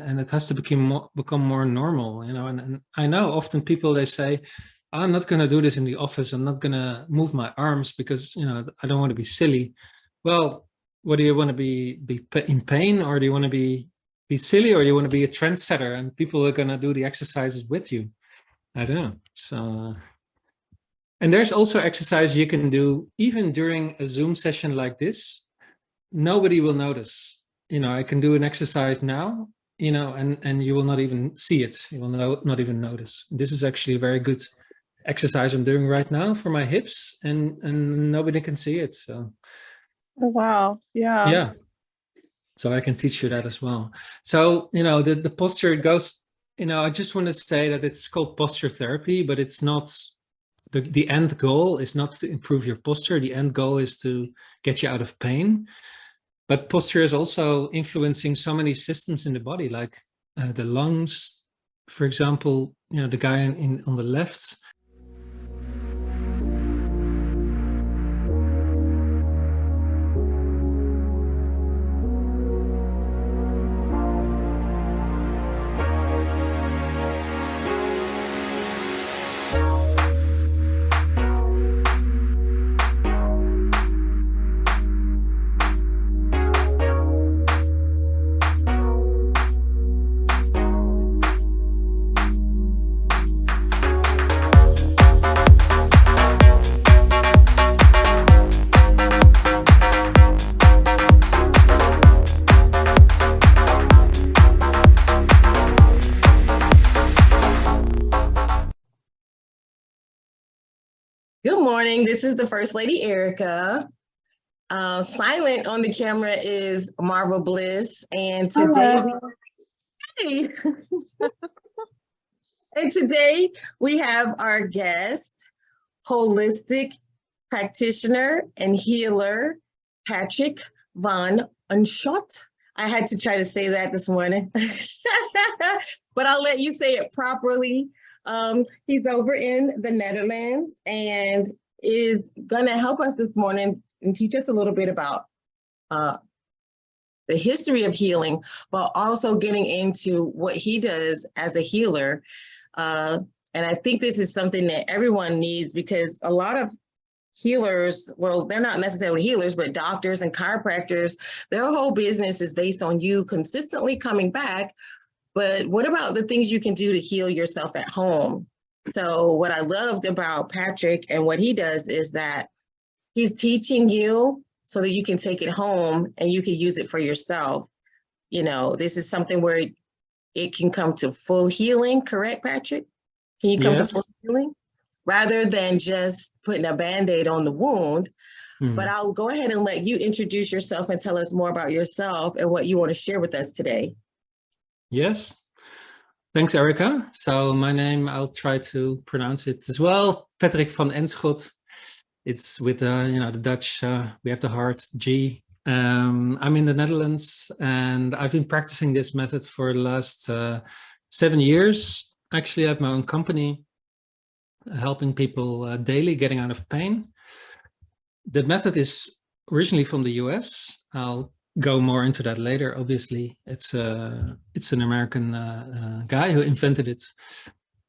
and it has to become more, become more normal you know and, and i know often people they say i'm not going to do this in the office. I'm not going to move my arms because you know i don't want to be silly. Well what do you want to be be in pain or do you want to be be silly or do you want to be a trendsetter and people are going to do the exercises with you? I don't know. So and there's also exercise you can do even during a zoom session like this. Nobody will notice. You know i can do an exercise now you know and and you will not even see it. You will no, not even notice. This is actually a very good exercise i'm doing right now for my hips and and nobody can see it so. Oh, wow. Yeah. yeah. So i can teach you that as well. So you know the the posture goes you know i just want to say that it's called posture therapy but it's not the the end goal is not to improve your posture. The end goal is to get you out of pain but posture is also influencing so many systems in the body like uh, the lungs for example you know the guy in, in on the left This is the First Lady Erica. Uh, silent on the camera is Marvel Bliss, and today, hey. and today we have our guest, holistic practitioner and healer, Patrick Van Unschot. I had to try to say that this morning, but I'll let you say it properly. Um, he's over in the Netherlands and is going to help us this morning and teach us a little bit about uh, the history of healing, but also getting into what he does as a healer. Uh, and I think this is something that everyone needs because a lot of healers, well, they're not necessarily healers, but doctors and chiropractors, their whole business is based on you consistently coming back but what about the things you can do to heal yourself at home? So what I loved about Patrick and what he does is that he's teaching you so that you can take it home and you can use it for yourself. You know, this is something where it can come to full healing, correct, Patrick? Can you come yes. to full healing? Rather than just putting a band-aid on the wound. Mm. But I'll go ahead and let you introduce yourself and tell us more about yourself and what you want to share with us today. Yes. Thanks, Erica. So my name, I'll try to pronounce it as well. Patrick van Enschot. It's with, uh, you know, the Dutch, uh, we have the hard G. Um, I'm in the Netherlands and I've been practicing this method for the last uh, seven years. Actually, I have my own company helping people uh, daily getting out of pain. The method is originally from the US. I'll go more into that later. Obviously, it's a uh, it's an American uh, uh, guy who invented it,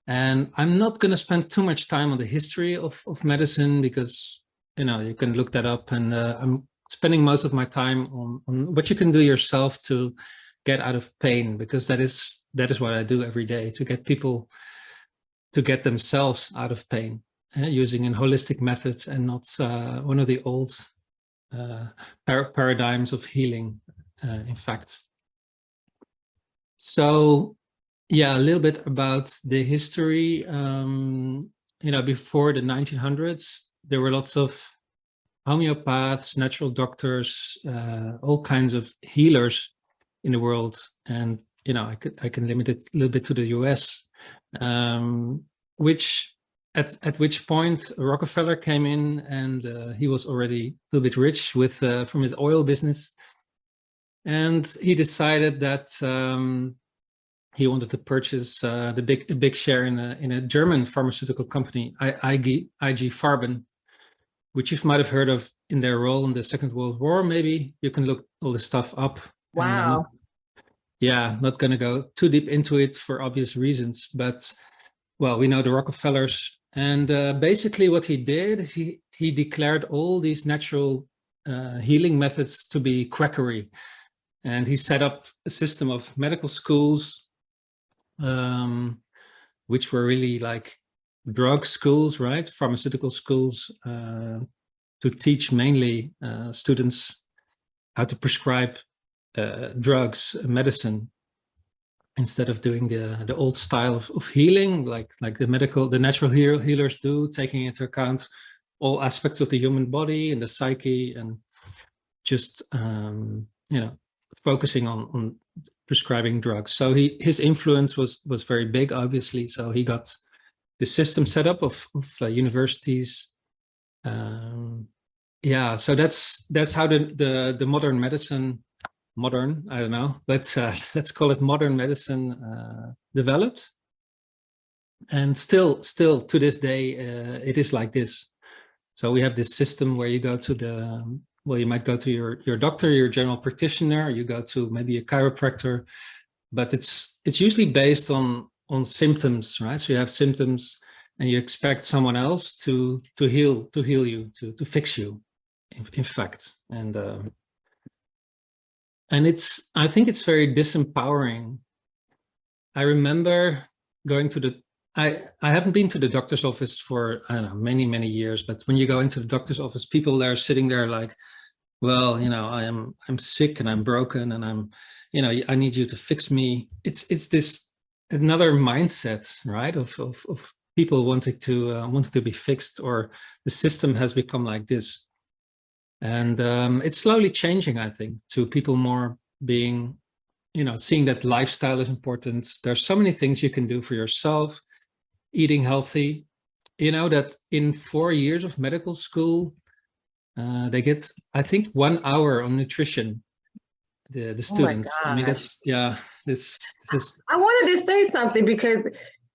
and I'm not going to spend too much time on the history of of medicine because you know you can look that up, and uh, I'm spending most of my time on on what you can do yourself to get out of pain because that is that is what I do every day to get people to get themselves out of pain uh, using a holistic method and not uh, one of the old uh, par paradigms of healing, uh, in fact. So yeah, a little bit about the history. Um, you know, before the 1900s, there were lots of homeopaths, natural doctors, uh, all kinds of healers in the world. And, you know, I could I can limit it a little bit to the US, um, which at at which point Rockefeller came in and uh, he was already a little bit rich with uh, from his oil business, and he decided that um, he wanted to purchase uh, the big a big share in a in a German pharmaceutical company, IG IG Farben, which you might have heard of in their role in the Second World War. Maybe you can look all this stuff up. Wow. yeah, not going to go too deep into it for obvious reasons, but well, we know the Rockefellers and uh, basically what he did is he, he declared all these natural uh, healing methods to be quackery. And he set up a system of medical schools, um, which were really like drug schools, right? Pharmaceutical schools uh, to teach mainly uh, students how to prescribe uh, drugs, medicine, instead of doing the the old style of, of healing, like like the medical, the natural heal, healers do, taking into account all aspects of the human body and the psyche, and just um, you know focusing on on prescribing drugs. So he his influence was was very big, obviously. So he got the system set up of, of uh, universities. Um, yeah, so that's that's how the the the modern medicine modern, I don't know, let's, uh, let's call it modern medicine uh, developed. And still, still to this day, uh, it is like this. So we have this system where you go to the, well, you might go to your, your doctor, your general practitioner, you go to maybe a chiropractor, but it's, it's usually based on, on symptoms, right? So you have symptoms and you expect someone else to, to heal, to heal you, to, to fix you, in, in fact. And, um, and it's i think it's very disempowering. I remember going to the i i haven't been to the doctor's office for i don't know many many years but when you go into the doctor's office people there sitting there like well you know i am i'm sick and i'm broken and i'm you know i need you to fix me. It's it's this another mindset right of of, of people wanting to uh, wanting to be fixed or the system has become like this and um, it's slowly changing, I think, to people more being, you know, seeing that lifestyle is important. There's so many things you can do for yourself, eating healthy, you know, that in four years of medical school, uh, they get, I think, one hour on nutrition, the, the Oh students. I mean, that's, yeah, this, this is, I wanted to say something because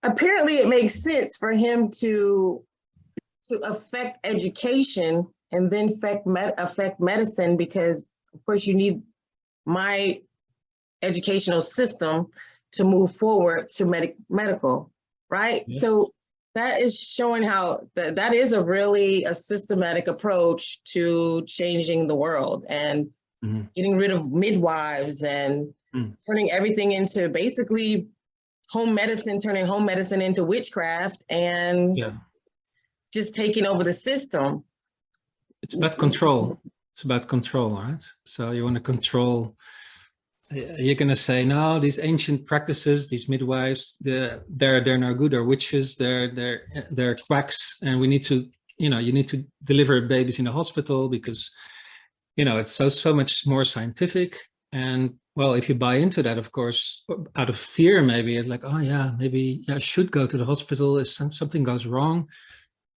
apparently it makes sense for him to to affect education and then affect med affect medicine because of course you need my educational system to move forward to medic medical, right? Yeah. So that is showing how that that is a really a systematic approach to changing the world and Mhm. getting rid of midwives and Mm. turning everything into basically home medicine, turning home medicine into witchcraft and yeah, just taking over the system. It's about control. It's about control, right? So you want to control. uh, You're going to say, no, these ancient practices, these midwives, they're they're they're no good. They're witches. They're they're they're quacks, and we need to, you know, you need to deliver babies in the hospital because, you know, it's so so much more scientific. And well, if you buy into that, of course, out of fear, maybe it's like, oh yeah, maybe I should go to the hospital if some, something goes wrong.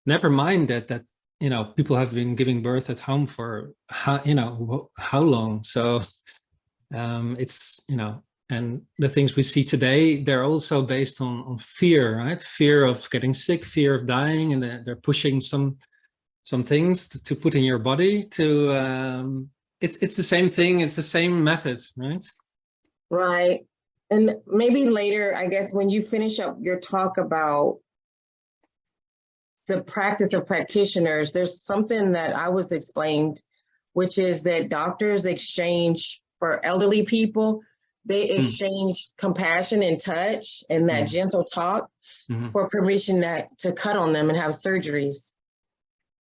Never mind that that you know people have been giving birth at home for how you know how long? So um it's you know and the things we see today they're also based on on fear right? Fear of getting sick fear of dying and they're, they're pushing some some things to, to put in your body to um it's it's the same thing it's the same method right? Right. And maybe later, I guess, when you finish up your talk about the practice of practitioners, there's something that I was explained, which is that doctors exchange for elderly people, they Hmm. exchange compassion and touch and that Mhm. gentle talk Mhm. for permission that, to cut on them and have surgeries.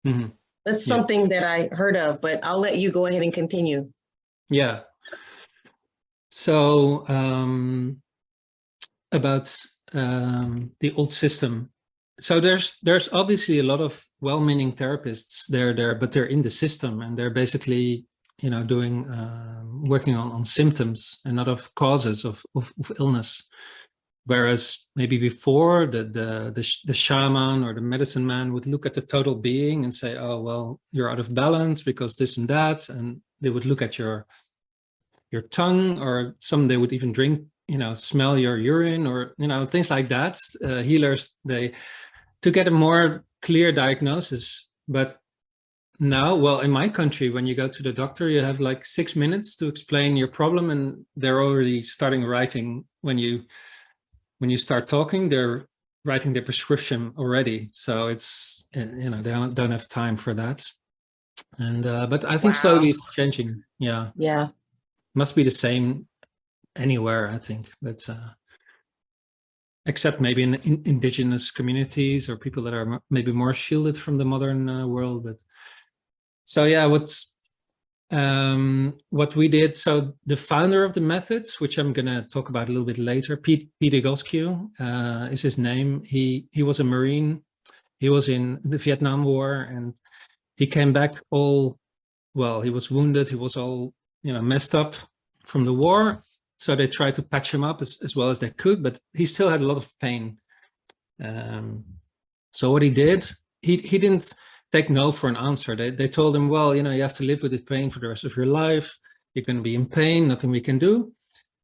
Mhm. That's Yeah. something that I heard of, but I'll let you go ahead and continue. Yeah. So um, about um, the old system. So there's there's obviously a lot of well-meaning therapists there there, but they're in the system and they're basically you know doing um, working on on symptoms and not of causes of of, of illness. Whereas maybe before the the the, the shaman or the medicine man would look at the total being and say, oh well, you're out of balance because this and that, and they would look at your your tongue or some they would even drink you know smell your urine or you know things like that uh, healers they to get a more clear diagnosis but now, well, in my country, when you go to the doctor, you have like six minutes to explain your problem and they're already starting writing when you when you start talking, they're writing their prescription already. So it's, you know, they don't, don't have time for that. And, uh, but I think slowly Wow. it's changing. Yeah. Yeah. Must be the same anywhere, I think. But, uh, except maybe in, in indigenous communities or people that are maybe more shielded from the modern uh, world. But so, yeah, what's, um, what we did, so the founder of the methods, which I'm going to talk about a little bit later, Pete, Peter Goskew uh, is his name. He, he was a Marine. He was in the Vietnam War and he came back all, well, he was wounded. He was all, you know, messed up from the war. So they tried to patch him up as, as well as they could, but he still had a lot of pain. Um, so what he did, he, he didn't take no for an answer. They, they told him, well, you know, you have to live with this pain for the rest of your life. You're going to be in pain, nothing we can do.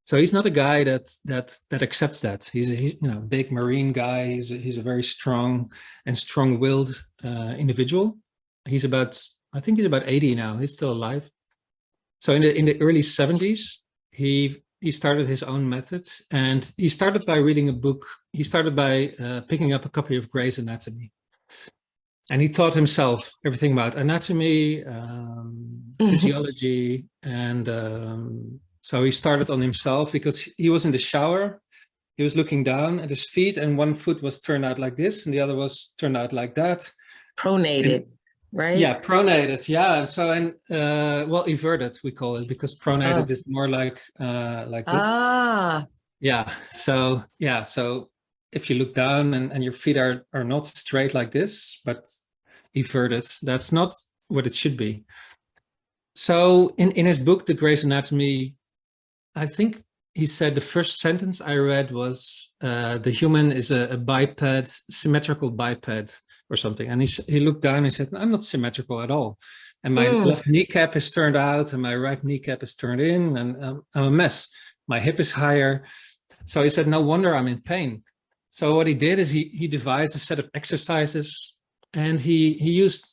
So he's not a guy that that that accepts that. He's a he, you know big marine guy. He's a, he's a very strong and strong-willed uh, individual. He's about I think he's about 80 now. He's still alive. So in the in the early 70s, he he started his own method, and he started by reading a book. He started by uh, picking up a copy of Gray's Anatomy, and he taught himself everything about anatomy, um, Mhm. physiology, and um, so he started on himself because he was in the shower. He was looking down at his feet, and one foot was turned out like this, and the other was turned out like that. Pronated, right? Yeah, pronated. Yeah, and so and uh, well, inverted we call it because pronated Oh. is more like uh, like this. Ah, Yeah. So yeah. So if you look down and, and your feet are are not straight like this, but inverted, that's not what it should be. So in in his book, The Gray's Anatomy, I think he said the first sentence I read was uh, the human is a, a biped, symmetrical biped or something. And he he looked down and said, I'm not symmetrical at all. And my Mm. left kneecap is turned out and my right kneecap is turned in and um, I'm a mess. My hip is higher. So he said, no wonder I'm in pain. So what he did is he, he devised a set of exercises and he, he used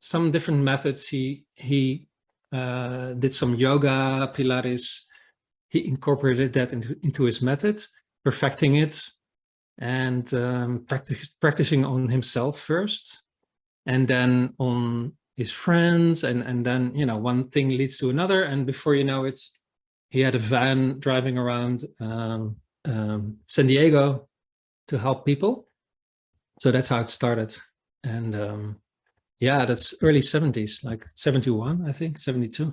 some different methods. He, he uh, did some yoga, Pilates. He incorporated that into, into his method, perfecting it and um, practice, practicing on himself first and then on his friends and and then you know one thing leads to another and before you know it he had a van driving around um, um, San Diego to help people. So that's how it started. And um, yeah that's early 70s like 71 I think 72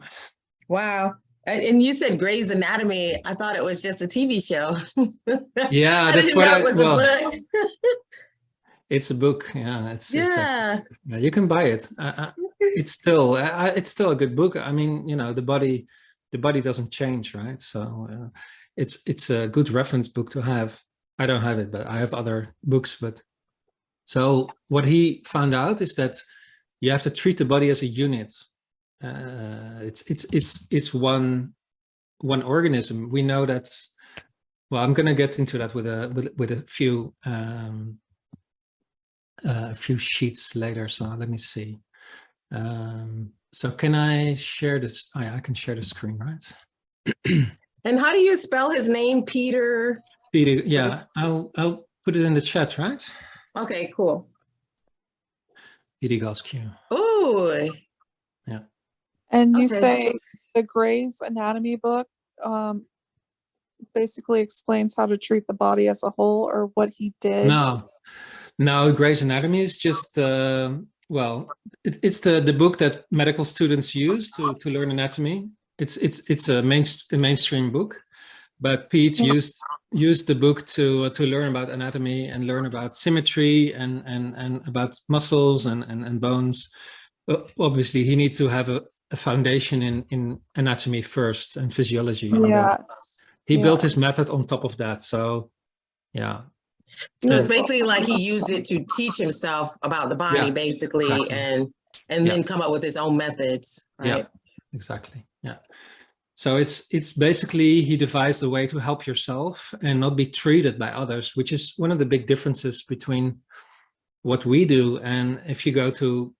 wow. And, you said Grey's Anatomy. I thought it was just a TV show. yeah I that's what I, it was well, a book. it's a book yeah it's, it's a- yeah. Yeah, you can buy it. Uh, it's still, uh, it's still a good book. I mean, you know, the body, the body doesn't change, right? So uh, it's it's a good reference book to have. I don't have it, but I have other books. But so what he found out is that you have to treat the body as a unit. Uh, it's it's it's it's one one organism. We know that. Well, I'm going to get into that with a with with a few um, uh, a few sheets later. So let me see. Um, so can I share this? Oh, yeah, I can share the screen, right? And how do you spell his name, Peter? Peter, yeah, I'll I'll put it in the chat, right? Okay, cool. Peter. Ooh, And you Okay. say the Gray's Anatomy book um, basically explains how to treat the body as a whole or what he did. No, no, Gray's Anatomy is just uh, well, it, it's the the book that medical students use to to learn anatomy. It's it's it's a main a mainstream book, but Pete used used the book to uh, to learn about anatomy and learn about symmetry and and and about muscles and and, and bones. Uh, obviously, he needs to have a, a foundation in in anatomy first and physiology. and then Yes. he yeah. built his method on top of that. So, yeah. so it's basically like he used it to teach himself about the body, Yeah, basically, exactly. and and Yeah. then come up with his own methods, Yeah. exactly yeah so it's it's basically he devised a way to help yourself and not be treated by others which is one of the big differences between what we do and if you go to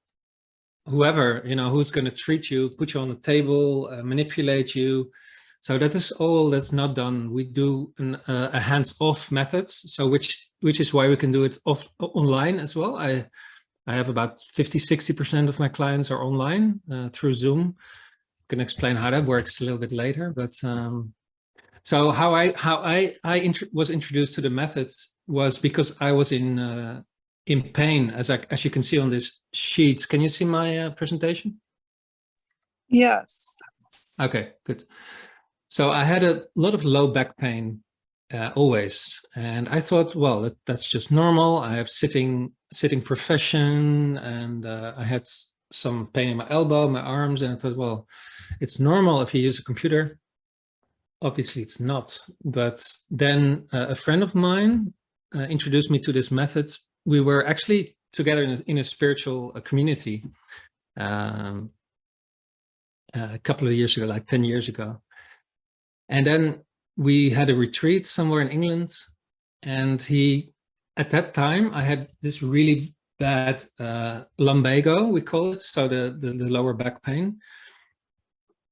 whoever, you know, who's going to treat you, put you on the table, uh, manipulate you. So that is all that's not done. We do an, uh, a hands-off method. So which which is why we can do it off online as well. I I have about 50, 60% of my clients are online uh, through Zoom. can explain how that works a little bit later, but um, so how I how I I int was introduced to the methods was because I was in uh, in pain, as I, as you can see on this sheet. Can you see my uh, presentation? Yes. Okay, good. So I had a lot of low back pain uh, always, and I thought, well, that, that's just normal. I have sitting sitting profession, and uh, I had some pain in my elbow, my arms, and I thought, well, it's normal if you use a computer. Obviously, it's not. But then uh, a friend of mine uh, introduced me to this method. We were actually together in a, in a spiritual uh, community um, a couple of years ago, like 10 years ago. And then we had a retreat somewhere in England. And he, at that time, I had this really bad uh, lumbago, we call it, so the, the, the lower back pain.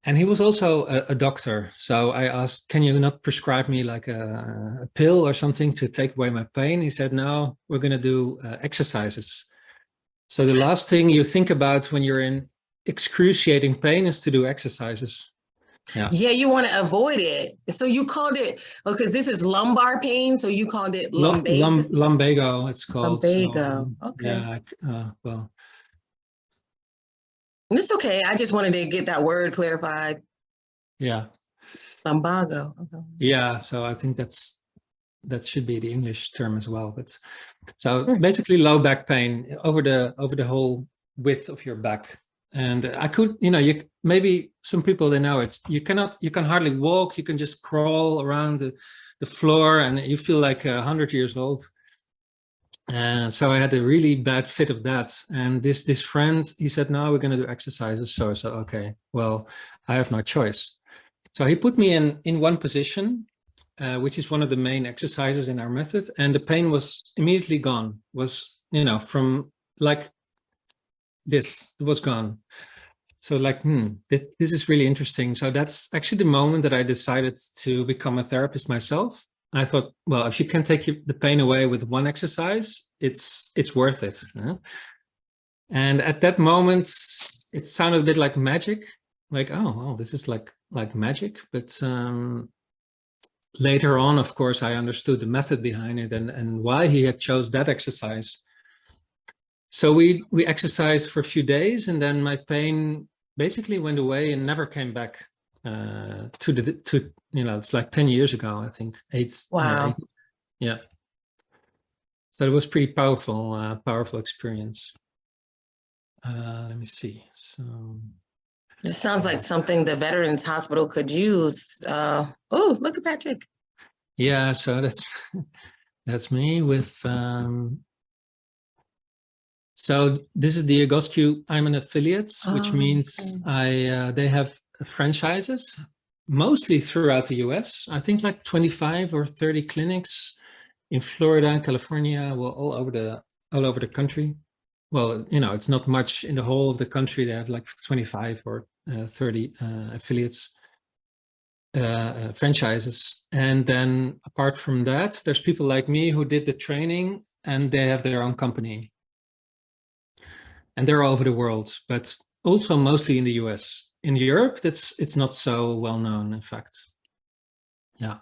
And he was also a, a, doctor. So I asked, can you not prescribe me like a, a, pill or something to take away my pain? He said, no, we're going to do uh, exercises. So the last thing you think about when you're in excruciating pain is to do exercises. Yeah. Yeah, you want to avoid it. So you called it because this is lumbar pain. So you called it lumbago. Lum, lumbago, it's called. Lumbago. So, okay. Yeah. Uh, well, it's okay. I just wanted to get that word clarified. Yeah. Lumbago. Okay. Yeah. So I think that's that should be the English term as well. But so hmm. basically low back pain over the over the whole width of your back. And I could, you know, you maybe some people they know it's you cannot you can hardly walk. You can just crawl around the, the floor and you feel like a hundred years old. And so I had a really bad fit of that. And this this friend, he said, "Now we're going to do exercises. So I said, okay, well, I have no choice. So he put me in, in one position, uh, which is one of the main exercises in our method. And the pain was immediately gone, was, you know, from like this, it was gone. So like, hmm, this is really interesting. So that's actually the moment that I decided to become a therapist myself. I thought, well, if you can take the pain away with one exercise, it's it's worth it. And at that moment, it sounded a bit like magic, like, oh, well, this is like like magic. But um, later on, of course, I understood the method behind it and, and why he had chose that exercise. So we, we exercised for a few days and then my pain basically went away and never came back uh, to the to you know it's like 10 years ago i think eight wow eight, yeah so it was pretty powerful uh, powerful experience uh, let me see so this sounds like something the veterans hospital could use uh oh look at patrick yeah so that's that's me with um so this is the Egoscue. I'm an affiliate, which oh, means okay. I uh, they have franchises, mostly throughout the US. I think like 25 or 30 clinics in Florida, California, well, all over the all over the country. Well, you know, it's not much in the whole of the country. They have like 25 or uh, 30 uh, affiliates, uh, uh, franchises. And then apart from that, there's people like me who did the training and they have their own company. And they're all over the world, but also mostly in the US in Europe, that's it's not so well known, in fact. Yeah.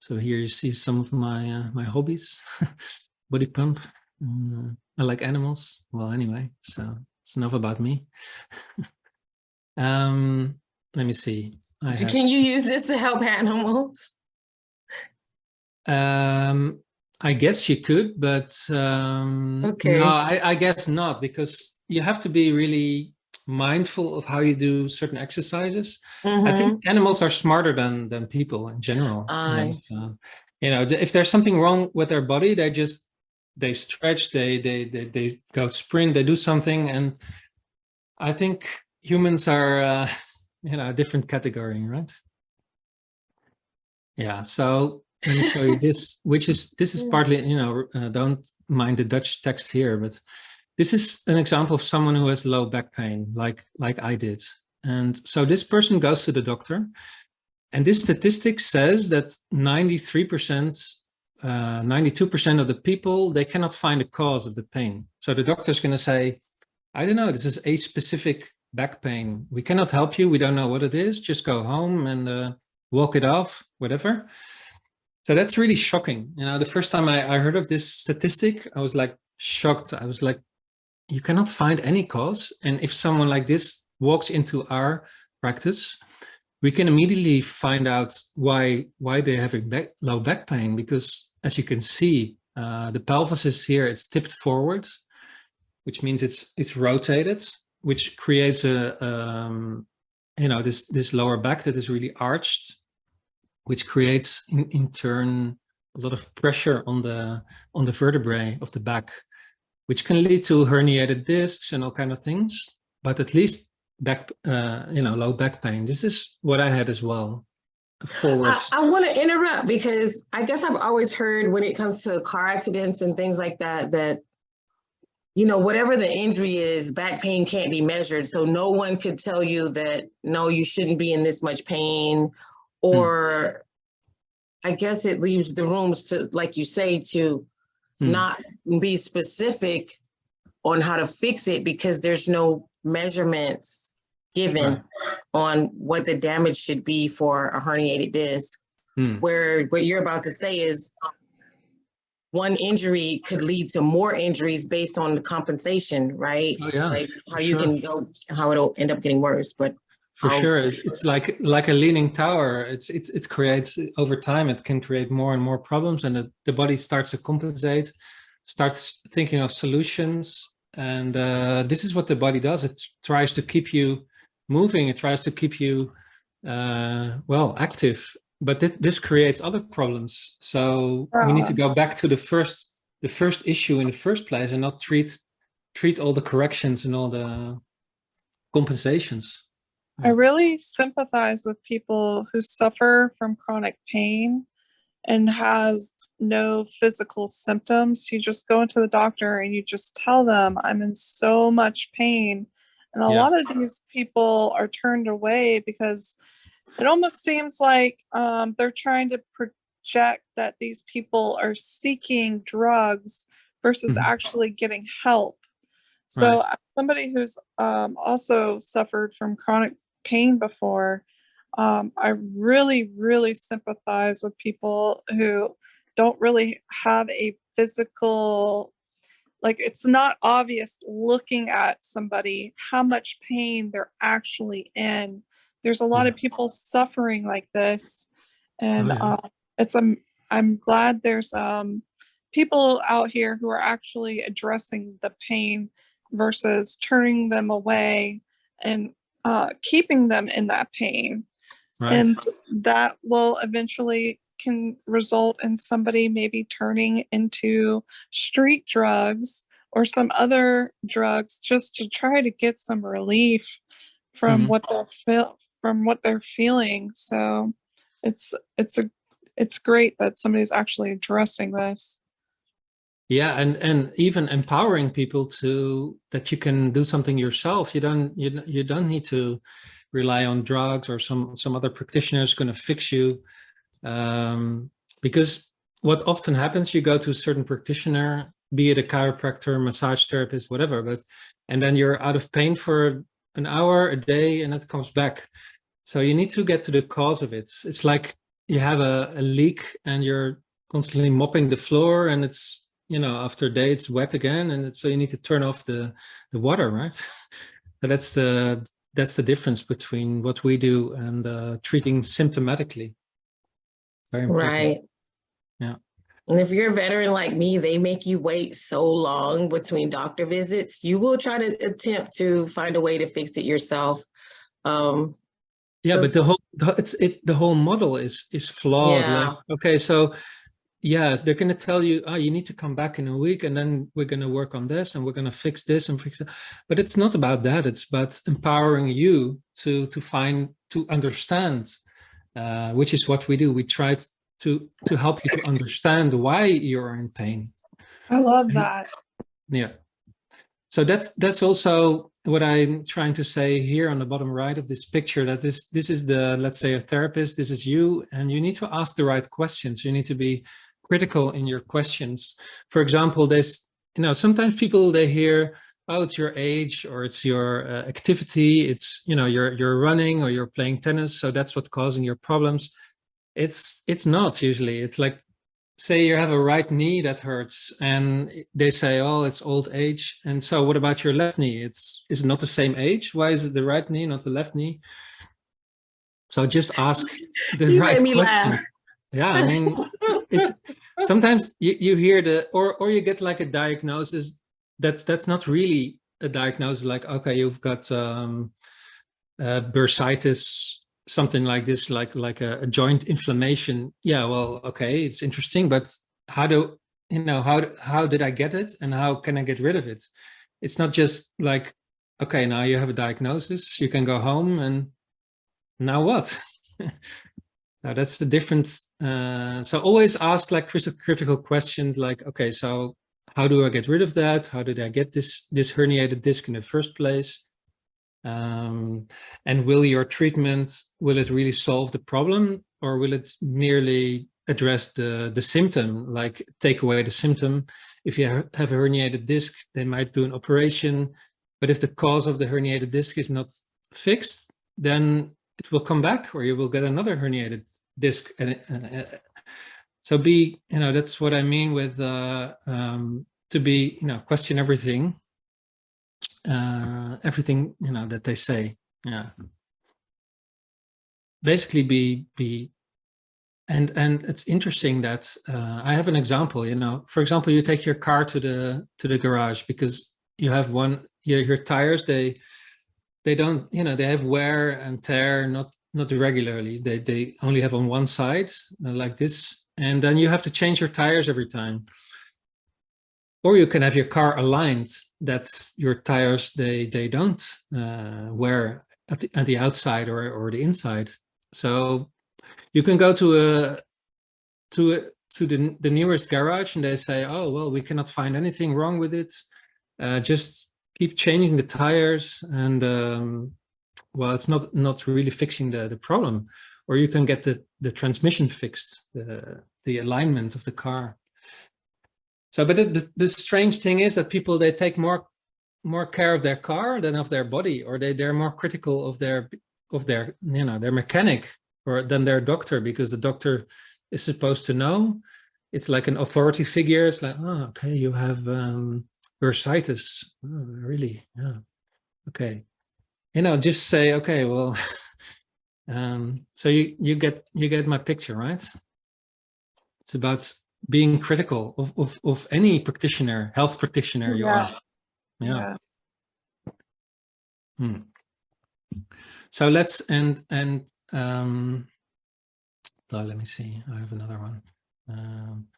So here you see some of my uh, my hobbies, body pump. Uh, I like animals. Well, anyway, so it's enough about me. um, let me see. I Can have, you use this to help animals? Um, I guess you could, but um, okay. no, I, I guess not because you have to be really mindful of how you do certain exercises. Mm -hmm. I think mm-hmm. animals are smarter than than people in general. I... So, you know, if there's something wrong with their body, they just they stretch, they they they they go sprint, they do something, and I think humans are uh, you know a different category, right? Yeah. So let me show you this, which is this is partly you know uh, don't mind the Dutch text here, but this is an example of someone who has low back pain, like, like I did. And so this person goes to the doctor and this statistic says that 93%, 92% of the people, they cannot find a cause of the pain. So the doctor is going to say, I don't know, this is a specific back pain. We cannot help you. We don't know what it is. Just go home and uh, walk it off, whatever. So that's really shocking. You know, the first time I, I heard of this statistic, I was like shocked. I was like, you cannot find any cause. And if someone like this walks into our practice, we can immediately find out why why they're having back, low back pain because as you can see uh, the pelvis is here it's tipped forward which means it's it's rotated which creates a um, you know this this lower back that is really arched which creates in, in turn a lot of pressure on the on the vertebrae of the back which can lead to herniated discs and all kind of things but at least back, uh, you know, low back pain. This is what I had as well. Forward. I, I want to interrupt because I guess I've always heard when it comes to car accidents and things like that, that, you know, whatever the injury is, back pain can't be measured. So no one could tell you that, no, you shouldn't be in this much pain or I guess it leaves the rooms to, like you say, to Hmm. not be specific on how to fix it because there's no measurements given Right. on what the damage should be for a herniated disc. Hmm. Where what you're about to say is one injury could lead to more injuries based on the compensation, right? Oh yeah, Like how you can go, how it'll end up getting worse, but for how- sure. It's, it's like like a leaning tower. It's it's it creates over time. It can create more and more problems, and the, the body starts to compensate, starts thinking of solutions, and uh, this is what the body does. It tries to keep you moving. It tries to keep you uh, well active. But th this creates other problems. So we need to go back to the first the first issue in the first place, and not treat treat all the corrections and all the compensations. I really sympathize with people who suffer from chronic pain and has no physical symptoms. You just go into the doctor and you just tell them, I'm in so much pain. And a Yeah. lot of these people are turned away because it almost seems like um, they're trying to project that these people are seeking drugs versus Mhm. actually getting help. So Right. somebody who's um, also suffered from chronic pain before, um, I really, really sympathize with people who don't really have a physical, like it's not obvious looking at somebody how much pain they're actually in. There's a lot of people suffering like this. And yeah. uh, it's, um, I'm glad there's um, people out here who are actually addressing the pain versus turning them away and uh, keeping them in that pain. Right. And that will eventually can result in somebody maybe turning into street drugs or some other drugs just to try to get some relief from Mhm. what they're feel from what they're feeling. So it's it's a it's great that somebody's actually addressing this. Yeah, and and even empowering people to that you can do something yourself. You don't you you don't need to rely on drugs or some some other practitioner is going to fix you. Um, because what often happens, you go to a certain practitioner, be it a chiropractor, massage therapist, whatever, but and then you're out of pain for an hour, a day, and it comes back. So you need to get to the cause of it. It's like you have a, a leak and you're constantly mopping the floor and it's you know after a day it's wet again and so you need to turn off the the water right so that's the that's the difference between what we do and uh, treating symptomatically very important. Right. Yeah. And if you're a veteran like me, they make you wait so long between doctor visits. You will try to attempt to find a way to fix it yourself. Um, yeah but the whole it's it the whole model is is flawed Yeah. like, okay so yes they're going to tell you oh you need to come back in a week and then we're going to work on this and we're going to fix this and fix it but it's not about that it's about empowering you to to find to understand uh, which is what we do we try to to help you to understand why you're in pain I love Mhm. that. yeah so that's that's also what I'm trying to say here on the bottom right of this picture, that this, this is the, let's say a therapist, this is you, and you need to ask the right questions. You need to be critical in your questions. For example, there's, you know, sometimes people, they hear, oh, it's your age or it's your uh, activity. It's, you know, you're, you're running or you're playing tennis. So that's what's causing your problems. It's, it's not usually, it's like, say you have a right knee that hurts and they say, oh, it's old age. And so what about your left knee? It's, is it not the same age? Why is it the right knee, not the left knee? So just ask the You right question. laugh. Yeah, I mean, it's sometimes you, you hear the, or, or you get like a diagnosis that's, that's not really a diagnosis like, okay, you've got um, uh, bursitis, something like this, like, like a, a joint inflammation. Yeah, well, okay, it's interesting, but how do, you know, how, how did I get it and how can I get rid of it? It's not just like, okay, now you have a diagnosis, you can go home and now what? Now that's the difference. Uh, so always ask like criti- critical questions like, okay, so how do I get rid of that? How did I get this, this herniated disc in the first place? Um, and will your treatment, will it really solve the problem or will it merely address the, the symptom, like take away the symptom? If you have a herniated disc, they might do an operation, but if the cause of the herniated disc is not fixed, then it will come back or you will get another herniated disc. And, uh, so be, you know, that's what I mean with uh, um, to be, you know, question everything, uh, everything, you know, that they say. Yeah. Basically be, be, and, and it's interesting that uh, I have an example, you know, for example, you take your car to the, to the garage because you have one, your, your tires, they, they don't, you know, they have wear and tear, not not regularly. They they only have on one side uh, like this, and then you have to change your tires every time. Or you can have your car aligned that your tires they they don't uh, wear at the at the outside or or the inside. So you can go to a to a, to the the nearest garage and they say, oh well, we cannot find anything wrong with it. Uh, just keep changing the tires and um, well, it's not not really fixing the the problem. Or you can get the the transmission fixed, the the alignment of the car. So, but the, the, the strange thing is that people they take more more care of their car than of their body, or they they're more critical of their of their you know their mechanic or than their doctor because the doctor is supposed to know. It's like an authority figure. It's like, oh, okay, you have um, bursitis. Oh, really? Yeah. Okay you know, just say, okay, well, um, so you, you get, you get my picture, right? It's about being critical of, of, of any practitioner, health practitioner you Yeah. are. Yeah. Hmm. So let's, and, and, um, oh, let me see, I have another one. Um,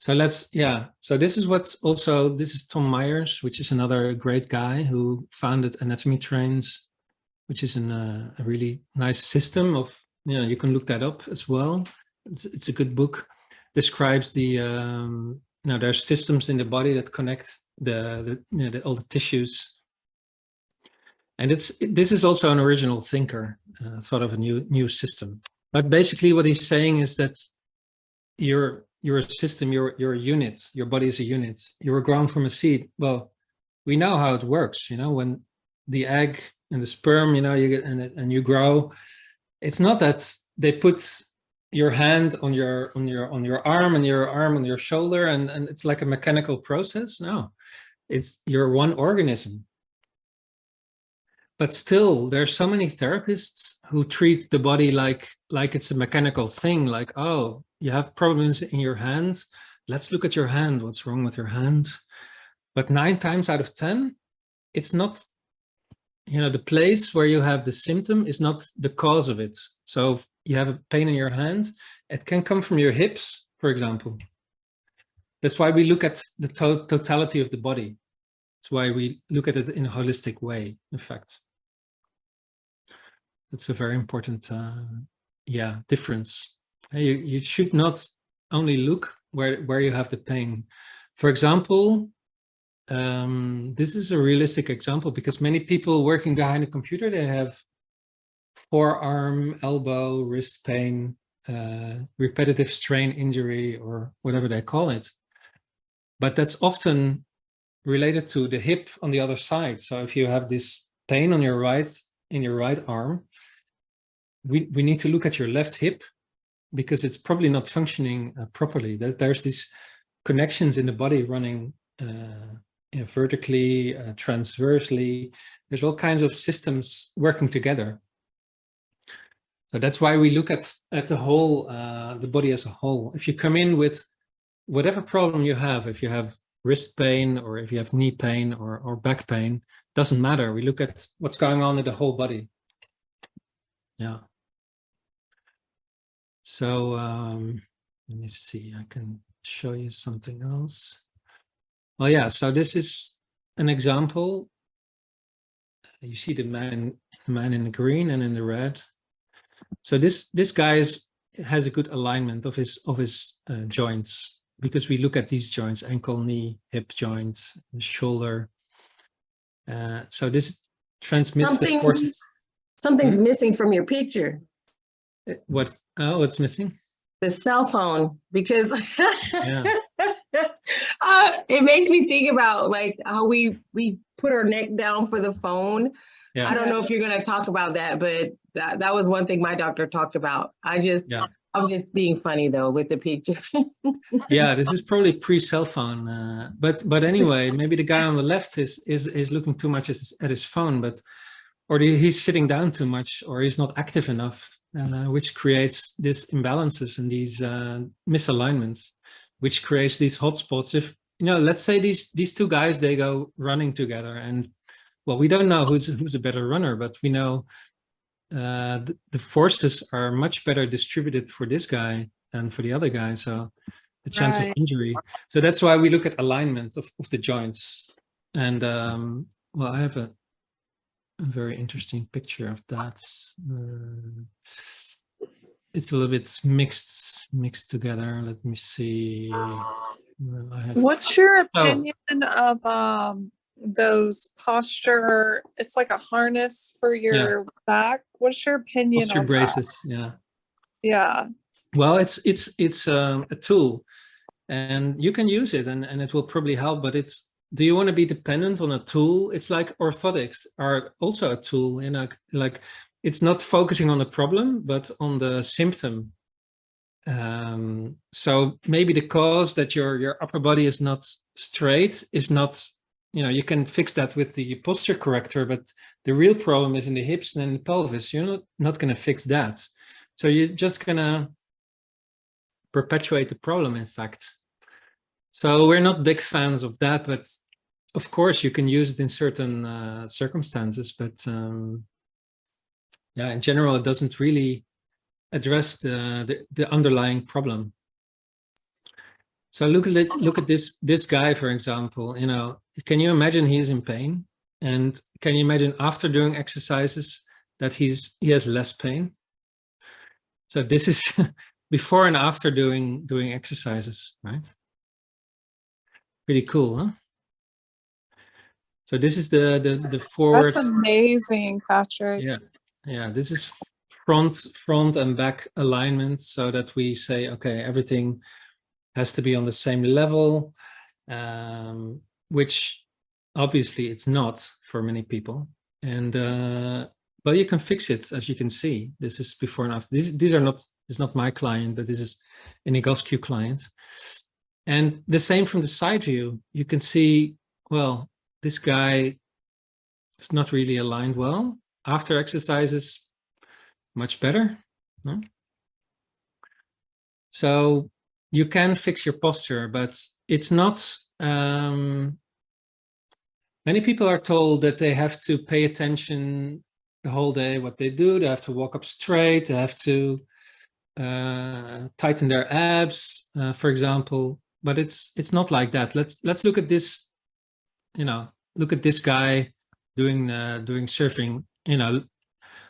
so let's, yeah. So this is what's also, this is Tom Myers, which is another great guy who founded Anatomy Trains, which is an, uh, a really nice system of, you know, you can look that up as well. It's, it's a good book. Describes the, um, now there's systems in the body that connect the, the, you know, the all the tissues. And it's, this is also an original thinker, uh, thought of a new, new system. But basically what he's saying is that you're you're a system, you're, you're a unit, your body is a unit. You were grown from a seed. Well, we know how it works, you know, when the egg and the sperm, you know, you get, and, and you grow, it's not that they put your hand on your, on your, on your arm and your arm on your shoulder and, and it's like a mechanical process. No, it's, you're one organism. But still, there's so many therapists who treat the body like like it's a mechanical thing. Like, oh, you have problems in your hand. Let's look at your hand. What's wrong with your hand? But nine times out of ten, it's not. You know, the place where you have the symptom is not the cause of it. So you have a pain in your hand, it can come from your hips, for example. That's why we look at the to totality of the body. That's why we look at it in a holistic way, in fact. That's a very important, uh, yeah, difference. You, you should not only look where, where you have the pain. For example, um, this is a realistic example because many people working behind a computer, they have forearm, elbow, wrist pain, uh, repetitive strain injury, or whatever they call it. But that's often related to the hip on the other side. So if you have this pain on your right, in your right arm, we, we need to look at your left hip because it's probably not functioning uh, properly. There's these connections in the body running uh, you know, vertically, uh, transversely. There's all kinds of systems working together. So that's why we look at, at the whole, uh, the body as a whole. If you come in with whatever problem you have, if you have wrist pain or if you have knee pain or, or back pain, doesn't matter. We look at what's going on in the whole body. Yeah. So um, let me see, I can show you something else. Well, yeah, so this is an example. You see the man, man in the green and in the red. So this this guy is, has a good alignment of his of his uh, joints because we look at these joints: ankle, knee, hip joints, shoulder. Uh, so this transmits the Something's, forces. something's missing from your picture, What? Oh, what's missing? the cell phone, because Yeah. uh, it makes me think about like how we we put our neck down for the phone. Yeah. I don't know if you're gonna talk about that, but that, that was one thing my doctor talked about. I just, Yeah. I'm just being funny though with the picture. yeah. This is probably pre-cell phone, uh, but but anyway, maybe the guy on the left is is is looking too much at his, at his phone, but or the, he's sitting down too much, or he's not active enough, uh, which creates these imbalances and these uh, misalignments, which creates these hotspots. If you know, let's say these these two guys they go running together, and well, we don't know who's who's a better runner, but we know uh, the, the forces are much better distributed for this guy than for the other guy. So the chance of injury. So that's why we look at alignment of, of the joints. And um, well, I have a, a very interesting picture of that. Uh, it's a little bit mixed mixed together. Let me see. Well, What's your Oh. opinion of um those posture? It's like a harness for your back. What's your opinion posture on that? braces. Yeah. Yeah. Well, it's it's it's um, a tool, and you can use it, and and it will probably help. But it's do you want to be dependent on a tool? It's like orthotics are also a tool. You know, like it's not focusing on the problem, but on the symptom. Um, so maybe the cause that your your upper body is not straight is not. You know, you can fix that with the posture corrector, but the real problem is in the hips and in the pelvis. You're not not going to fix that. So you're just gonna perpetuate the problem, in fact. So we're not big fans of that, but of course you can use it in certain uh, circumstances, but um, yeah, in general, it doesn't really address the, the, the underlying problem. So look at it, look at this this guy, for example. You know, can you imagine he's in pain? And can you imagine after doing exercises that he's he has less pain? So this is before and after doing doing exercises, right? Pretty cool, huh? So this is the the, the forward. That's amazing, Patrick. Yeah, yeah. This is front front and back alignment, so that we say, okay, everything has to be on the same level, um, which obviously it's not for many people. And uh, but you can fix it, as you can see. This is before and after. These these are not. Is not my client, but this is an Egoscue client. And the same from the side view. You can see, well, this guy is not really aligned well. After exercises, much better. No? So you can fix your posture, but it's not. Um, many people are told that they have to pay attention the whole day what they do. They have to walk up straight. They have to uh, tighten their abs, uh, for example. But it's it's not like that. Let's let's look at this. You know, look at this guy doing uh, doing surfing. You know, do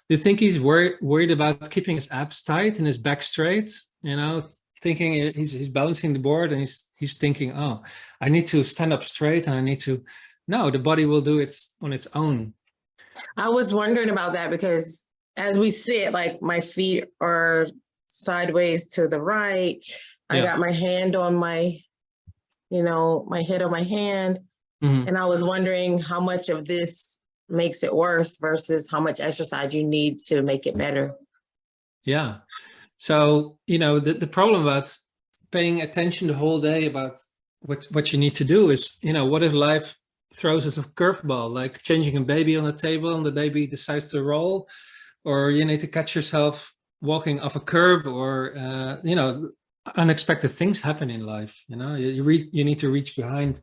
you think he's worried worried about keeping his abs tight and his back straight? You know, thinking he's, he's balancing the board and he's, he's thinking, oh, I need to stand up straight and I need to, no, the body will do it on its own. I was wondering about that because as we sit, like my feet are sideways to the right. I Yeah. got my hand on my, you know, my head on my hand. Mhm. And I was wondering how much of this makes it worse versus how much exercise you need to make it better. Yeah. So, you know, the, the problem about paying attention the whole day about what, what you need to do is, you know, what if life throws us a curveball, like changing a baby on a table and the baby decides to roll, or you need to catch yourself walking off a curb or, uh, you know, unexpected things happen in life. You know, you, you, re you need to reach behind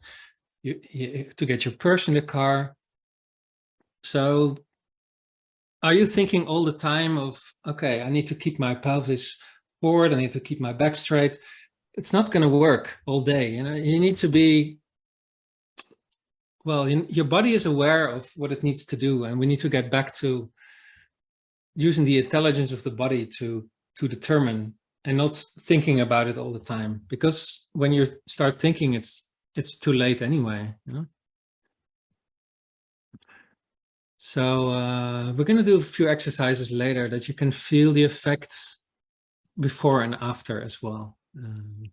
you, you, to get your purse in the car. So are you thinking all the time of, okay, I need to keep my pelvis forward, I need to keep my back straight. It's not going to work all day. You know, you need to be, well, you, your body is aware of what it needs to do. And we need to get back to using the intelligence of the body to, to determine and not thinking about it all the time. Because when you start thinking, it's, it's too late anyway, you know? So uh, we're going to do a few exercises later that you can feel the effects before and after as well. Um,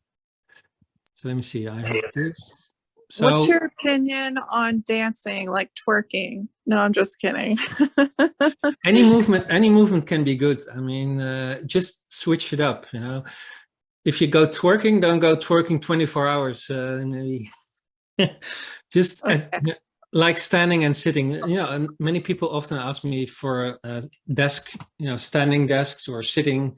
so let me see, I have this. So What's your opinion on dancing, like twerking? No, I'm just kidding. any movement, any movement can be good. I mean, uh, just switch it up, you know. If you go twerking, don't go twerking 24 hours. Uh, maybe just at- Okay. Like standing and sitting you know and many people often ask me for a desk you know standing desks or sitting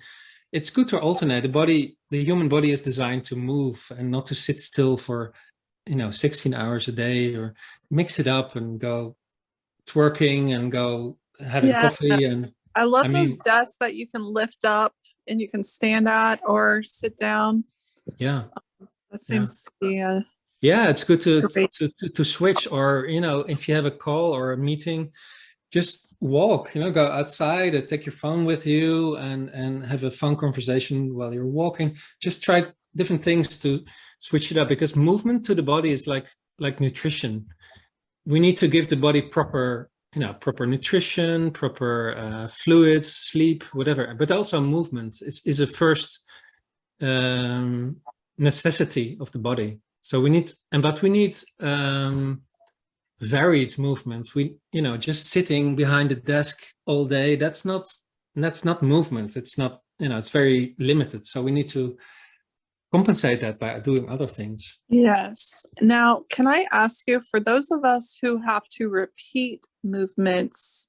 it's good to alternate the body the human body is designed to move and not to sit still for you know 16 hours a day or mix it up and go twerking and go having Yeah. coffee and I love I those desks that you can lift up and you can stand at or sit down. yeah um, That seems to be a Yeah, it's good to, to, to, to switch or, you know, if you have a call or a meeting, just walk, you know, go outside and take your phone with you and, and have a phone conversation while you're walking. Just try different things to switch it up because movement to the body is like, like nutrition. We need to give the body proper, you know, proper nutrition, proper uh, fluids, sleep, whatever, but also movement is, is a first um, necessity of the body. So we need, and but we need um, varied movement. We, you know, just sitting behind the desk all day, that's not, that's not movement. It's not, you know, it's very limited. So we need to compensate that by doing other things. Yes. Now, can I ask you, for those of us who have to repeat movements,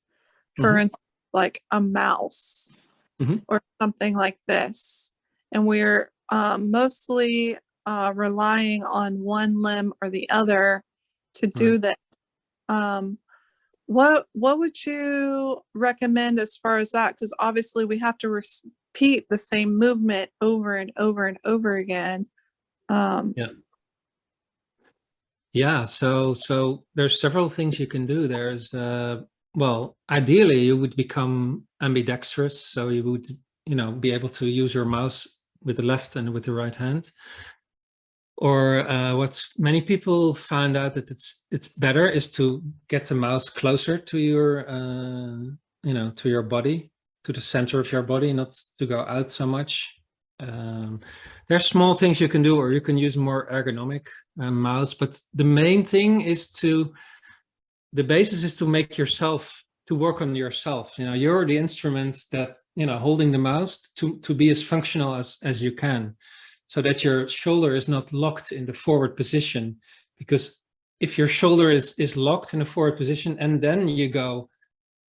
for Mhm. instance, like a mouse Mhm. or something like this, and we're um, mostly uh, relying on one limb or the other to do that, um, what what would you recommend as far as that? Because obviously we have to repeat the same movement over and over and over again. Um, Yeah, so so there's several things you can do. There's uh well, ideally you would become ambidextrous, so you would, you know, be able to use your mouse with the left and with the right hand. Or uh, what many people found out that it's it's better is to get the mouse closer to your, uh, you know, to your body, to the center of your body, not to go out so much. Um, there's small things you can do, or you can use more ergonomic uh, mouse. But the main thing is to, the basis is to make yourself, to work on yourself. You know, you're the instrument that, you know, holding the mouse to, to be as functional as, as you can so that your shoulder is not locked in the forward position. Because if your shoulder is, is locked in a forward position and then you go,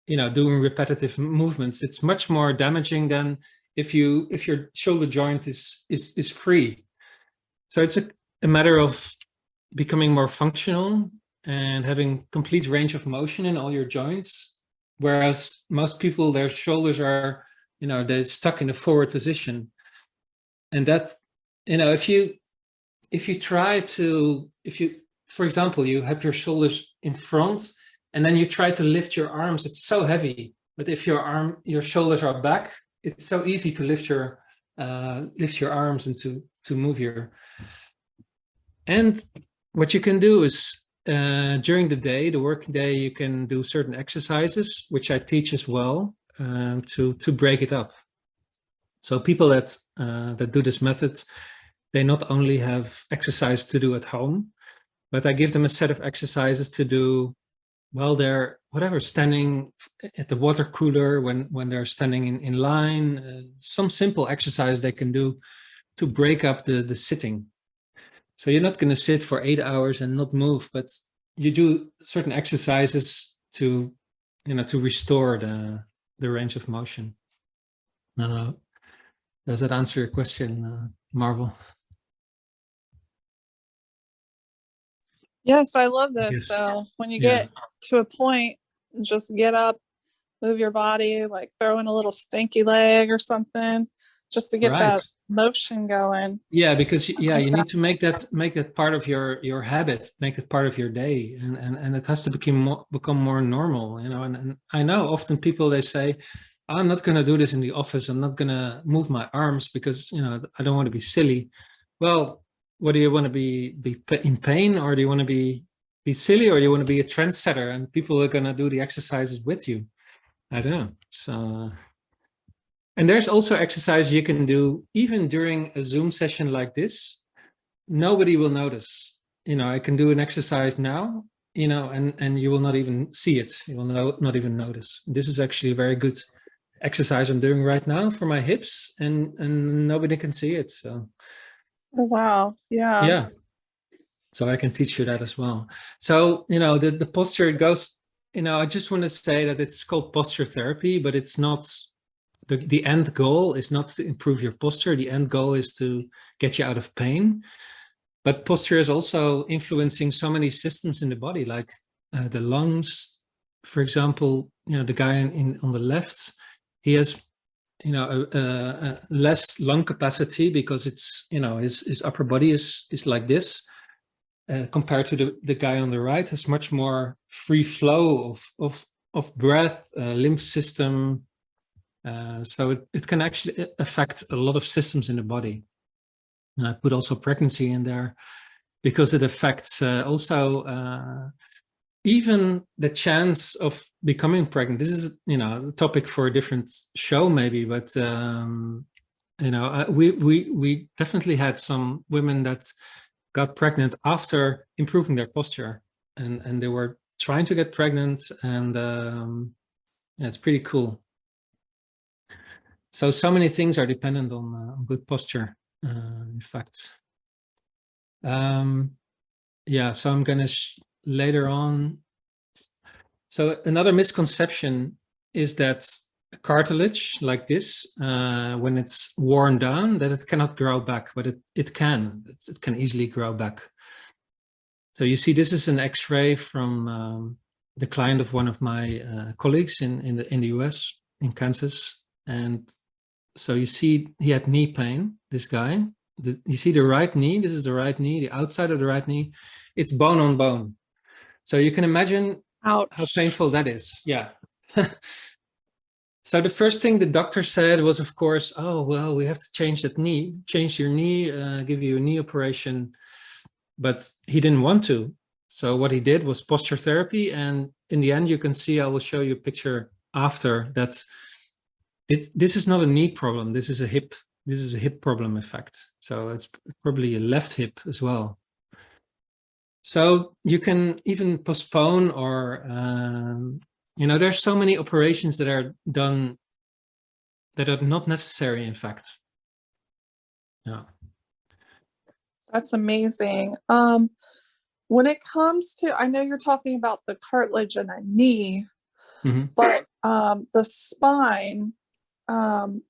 you know, doing repetitive movements, it's much more damaging than if you if your shoulder joint is is is free. So it's a, a matter of becoming more functional and having complete range of motion in all your joints. Whereas most people, their shoulders are, you know, they're stuck in a forward position. And that, you know, if you if you try to, if you, for example, you have your shoulders in front and then you try to lift your arms, it's so heavy. But if your arm, your shoulders are back, it's so easy to lift your uh, lift your arms and to, to move your, and what you can do is uh, during the day, the working day, you can do certain exercises, which I teach as well, um, to, to break it up. So people that, uh, that do this method, they not only have exercise to do at home, but I give them a set of exercises to do while they're whatever standing at the water cooler when when they're standing in in line uh, some simple exercise they can do to break up the the sitting. So you're not going to sit for eight hours and not move but you do certain exercises to you know to restore the the range of motion. No does that answer your question uh, marvel Yes, I love this. Yes. So when you Yeah. get to a point, just get up, move your body, like throw in a little stinky leg or something, just to get Right. that motion going. Yeah, because yeah, you need to make that make that part of your your habit, make it part of your day, and and and it has to become more, become more normal, you know. And, and I know often people they say, I'm not going to do this in the office. I'm not going to move my arms because you know I don't want to be silly. Well, what do you want to be be in pain, or do you want to be be silly, or do you want to be a trendsetter? And people are going to do the exercises with you. I don't know. So. And there's also exercise you can do even during a Zoom session like this. Nobody will notice. You know, I can do an exercise now, you know, and, and you will not even see it. You will no, not even notice. This is actually very good exercise I'm doing right now for my hips and, and nobody can see it. So Oh, wow. Yeah. yeah. So I can teach you that as well. So, you know, the, the posture goes, you know, I just want to say that it's called posture therapy, but it's not the, the end goal is not to improve your posture. The end goal is to get you out of pain. But posture is also influencing so many systems in the body, like uh, the lungs, for example, you know, the guy in, in on the left, he has, you know, a, a, less lung capacity because it's, you know, his, his upper body is, is like this. Uh, compared to the, the guy on the right has much more free flow of, of, of breath, uh, lymph system, uh, so it, it can actually affect a lot of systems in the body. And I put also pregnancy in there because it affects uh, also uh, even the chance of becoming pregnant. This is, you know, a topic for a different show maybe, but, um, you know, uh, we, we, we definitely had some women that got pregnant after improving their posture and, and they were trying to get pregnant and um, yeah, it's pretty cool. So, so many things are dependent on, uh, on good posture, uh, in fact. Um, yeah, so I'm going to later on. So another misconception is that cartilage like this, uh, when it's worn down, that it cannot grow back, but it, it can, it, it can easily grow back. So you see, this is an X-ray from um, the client of one of my uh, colleagues in, in, the, in the US, in Kansas. And so you see he had knee pain, this guy. The, you see the right knee, this is the right knee, the outside of the right knee, it's bone on bone. So you can imagine Ouch. how painful that is. Yeah. so the first thing the doctor said was, of course, oh, well, we have to change that knee, change your knee, uh, give you a knee operation. But he didn't want to. So what he did was posture therapy. And in the end, you can see, I will show you a picture after that. It, this is not a knee problem. This is a hip. This is a hip problem effect. So it's probably a left hip as well. So you can even postpone or, um, you know, there's so many operations that are done that are not necessary, in fact. Yeah. That's amazing. Um, when it comes to, I know you're talking about the cartilage in a knee, Mhm. but um, the spine, um,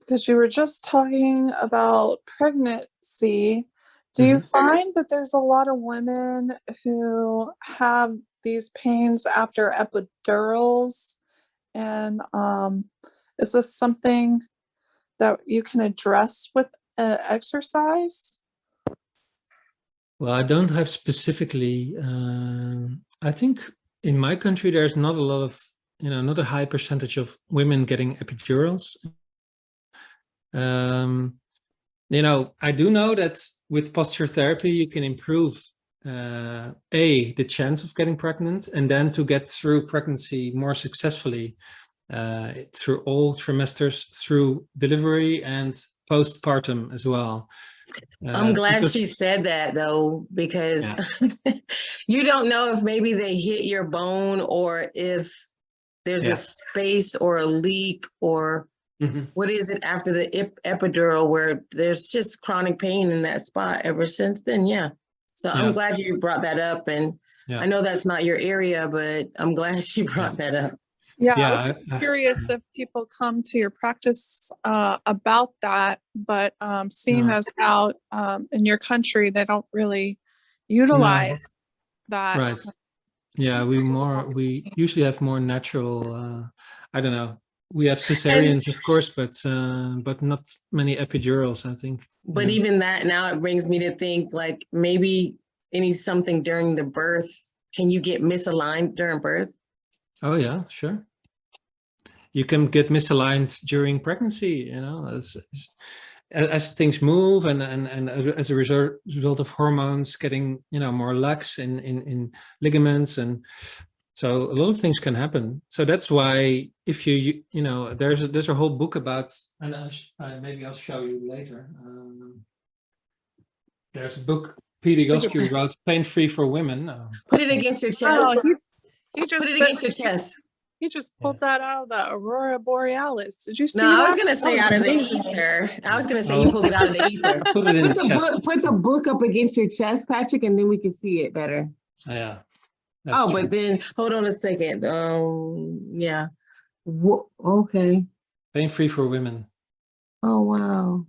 because you were just talking about pregnancy, do you Mhm. find that there's a lot of women who have these pains after epidurals? And um, is this something that you can address with uh, exercise? Well, I don't have specifically, um, I think in my country, there's not a lot of, you know, not a high percentage of women getting epidurals. Um, you know, I do know that with posture therapy, you can improve uh, a the chance of getting pregnant, and then to get through pregnancy more successfully uh, through all trimesters, through delivery and postpartum as well. I'm Uh, glad because- she said that though, because you don't know if maybe they hit your bone or if there's Yeah. a space or a leak or Mhm. what is it after the ep- epidural where there's just chronic pain in that spot ever since then. Yeah. So I'm glad you brought that up. And Yeah. I know that's not your area, but I'm glad she brought that up. Yeah, Yeah, I- I- curious if people come to your practice uh, about that, but um, seeing No. as out um, in your country, they don't really utilize that. Right. Yeah, we more we usually have more natural. Uh, I don't know. We have cesareans, of course, but uh, but not many epidurals. I think. But Yeah. even that now it brings me to think like maybe any something during the birth. Can you get misaligned during birth? Oh yeah, sure. You can get misaligned during pregnancy. You know, as as, as things move and and and as a- as a result result of hormones getting you know more lax in in in ligaments and so a lot of things can happen. So that's why if you you, you know there's a, there's a whole book about and I'll uh, maybe I'll show you later. Um, there's a book Pete Egoscue wrote, "Pain Free for Women." Uh, Put it against your chest. Oh, he, he just Put it against your chest. he just pulled that out of the Aurora Borealis. Did you see No, that? I was gonna say That out of the ether. I was gonna say Oh. you pulled it out of the ether. put it in Put the the book, put the book up against your chest, Patrick, and then we can see it better. Yeah. That's Oh, true. but then hold on a second. Um, yeah. Wha- okay. Pain Free for Women. Oh wow.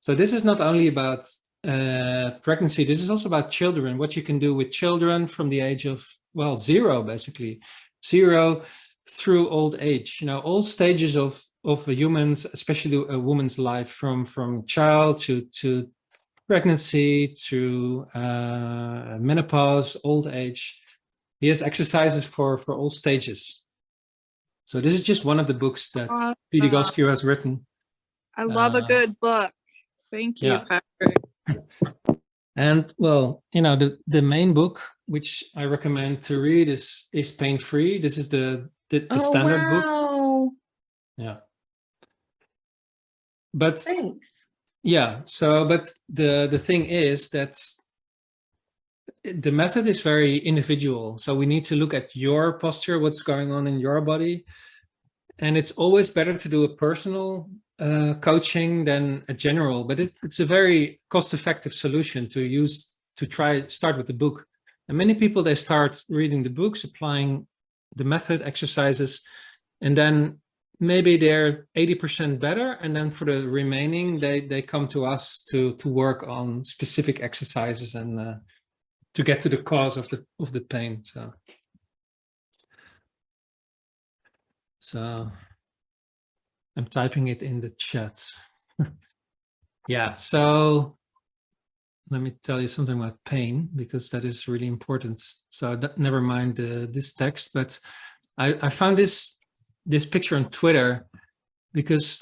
So this is not only about uh, pregnancy, this is also about children, what you can do with children from the age of, well, zero, basically. Zero through old age, you know, all stages of, of a human's, especially a woman's life from, from child to, to pregnancy to uh, menopause, old age. He has exercises for, for all stages. So this is just one of the books that Uh, Pete uh, Egoscue has written. I love a Uh, good book. Thank you, yeah. Patrick. And well, you know, the, the main book, which I recommend to read is, is Pain Free. This is the, the, the Oh standard book. wow. Yeah. But Thanks. yeah, so, but the, the thing is that the method is very individual. So we need to look at your posture, what's going on in your body. And it's always better to do a personal uh, coaching than a general, but it, it's a very cost-effective solution to use to try start with the book. And many people, they start reading the books, applying the method exercises, and then maybe they're 80% better. And then for the remaining, they, they come to us to, to work on specific exercises and uh, to get to the cause of the, of the pain. So, so I'm typing it in the chat. yeah, so let me tell you something about pain because that is really important. So never mind uh, this text, but I, I found this this picture on Twitter because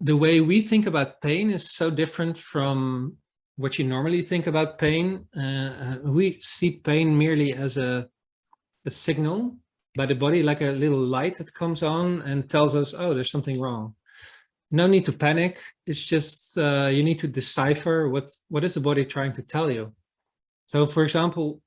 the way we think about pain is so different from what you normally think about pain. Uh, we see pain merely as a, a signal by the body, like a little light that comes on and tells us, oh, there's something wrong. No need to panic. It's just uh, you need to decipher what, what is the body trying to tell you. So for example,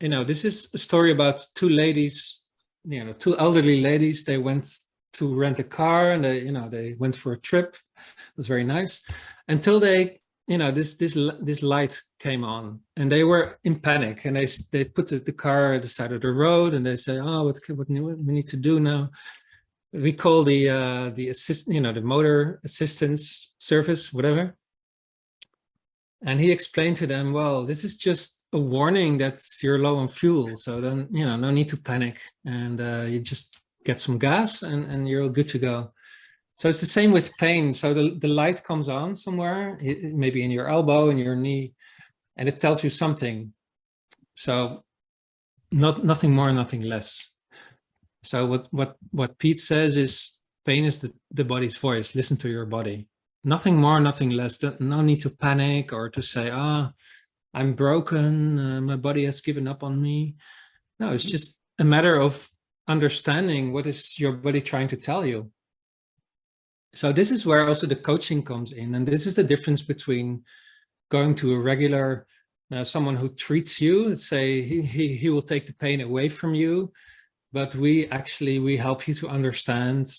you know, this is a story about two ladies, you know, two elderly ladies. They went to rent a car and they, you know, they went for a trip. It was very nice until they you know this this this light came on and they were in panic and they they put the, car at the side of the road and they say oh what what we need to do now? We call the uh the assist you know the motor assistance service whatever. And he explained to them well this is just a warning that you're low on fuel so then you know no need to panic and uh, you just get some gas and and you're all good to go so it's the same with pain. So the, the light comes on somewhere, maybe in your elbow, in your knee, and it tells you something. So not nothing more, nothing less. So what what what Pete says is pain is the, the body's voice. Listen to your body. nothing more, nothing less. No need to panic or to say, ah, I'm broken, uh, my body has given up on me. No, it's just a matter of understanding what is your body trying to tell you. So this is where also the coaching comes in. And this is the difference between going to a regular, uh, someone who treats you, and say he, he, he will take the pain away from you, but we actually, we help you to understand,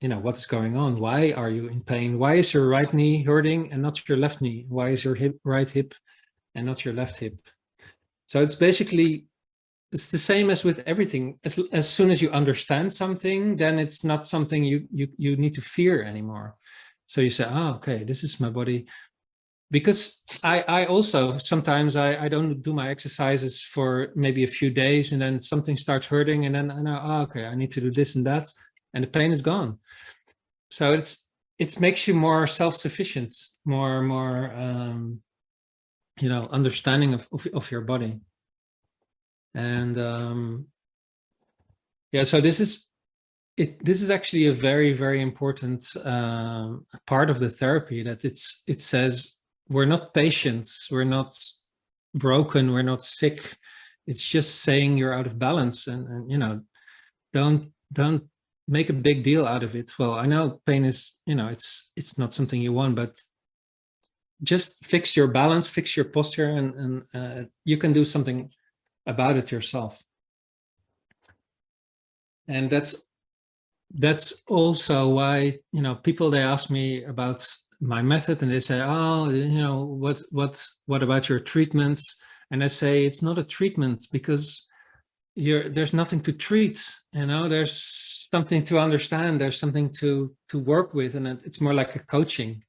you know, what's going on. Why are you in pain? Why is your right knee hurting and not your left knee? Why is your hip, right hip and not your left hip? So it's basically it's the same as with everything. As, as soon as you understand something, then it's not something you, you, you need to fear anymore. So you say, oh, okay, this is my body. Because I, I also, sometimes I, I don't do my exercises for maybe a few days and then something starts hurting and then I know, oh, okay, I need to do this and that and the pain is gone. So it's, it makes you more self-sufficient, more, more, um, you know, understanding of, of, of your body. And um, yeah, so this is it. This is actually a very, very important um, part of the therapy that it's it says we're not patients, we're not broken, we're not sick. It's just saying you're out of balance, and, and you know, don't don't make a big deal out of it. Well, I know pain is you know it's it's not something you want, but just fix your balance, fix your posture, and and uh, you can do something about it yourself. And that's that's also why you know people they ask me about my method and they say, oh, you know, what what what about your treatments? And I say it's not a treatment because you're there's nothing to treat. You know, there's something to understand. There's something to to work with, and it's more like a coaching.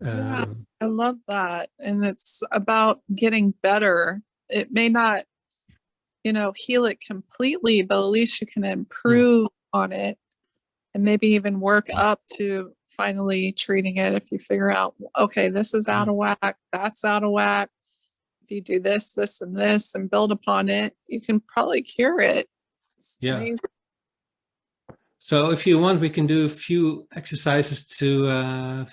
Yeah, Um, I love that. And it's about getting better. It may not, you know, heal it completely, but at least you can improve on it and maybe even work up to finally treating it if you figure out, okay, this is out of whack, that's out of whack. If you do this, this, and this and build upon it, you can probably cure it. It's Yeah. amazing. So if you want, we can do a few exercises to uh,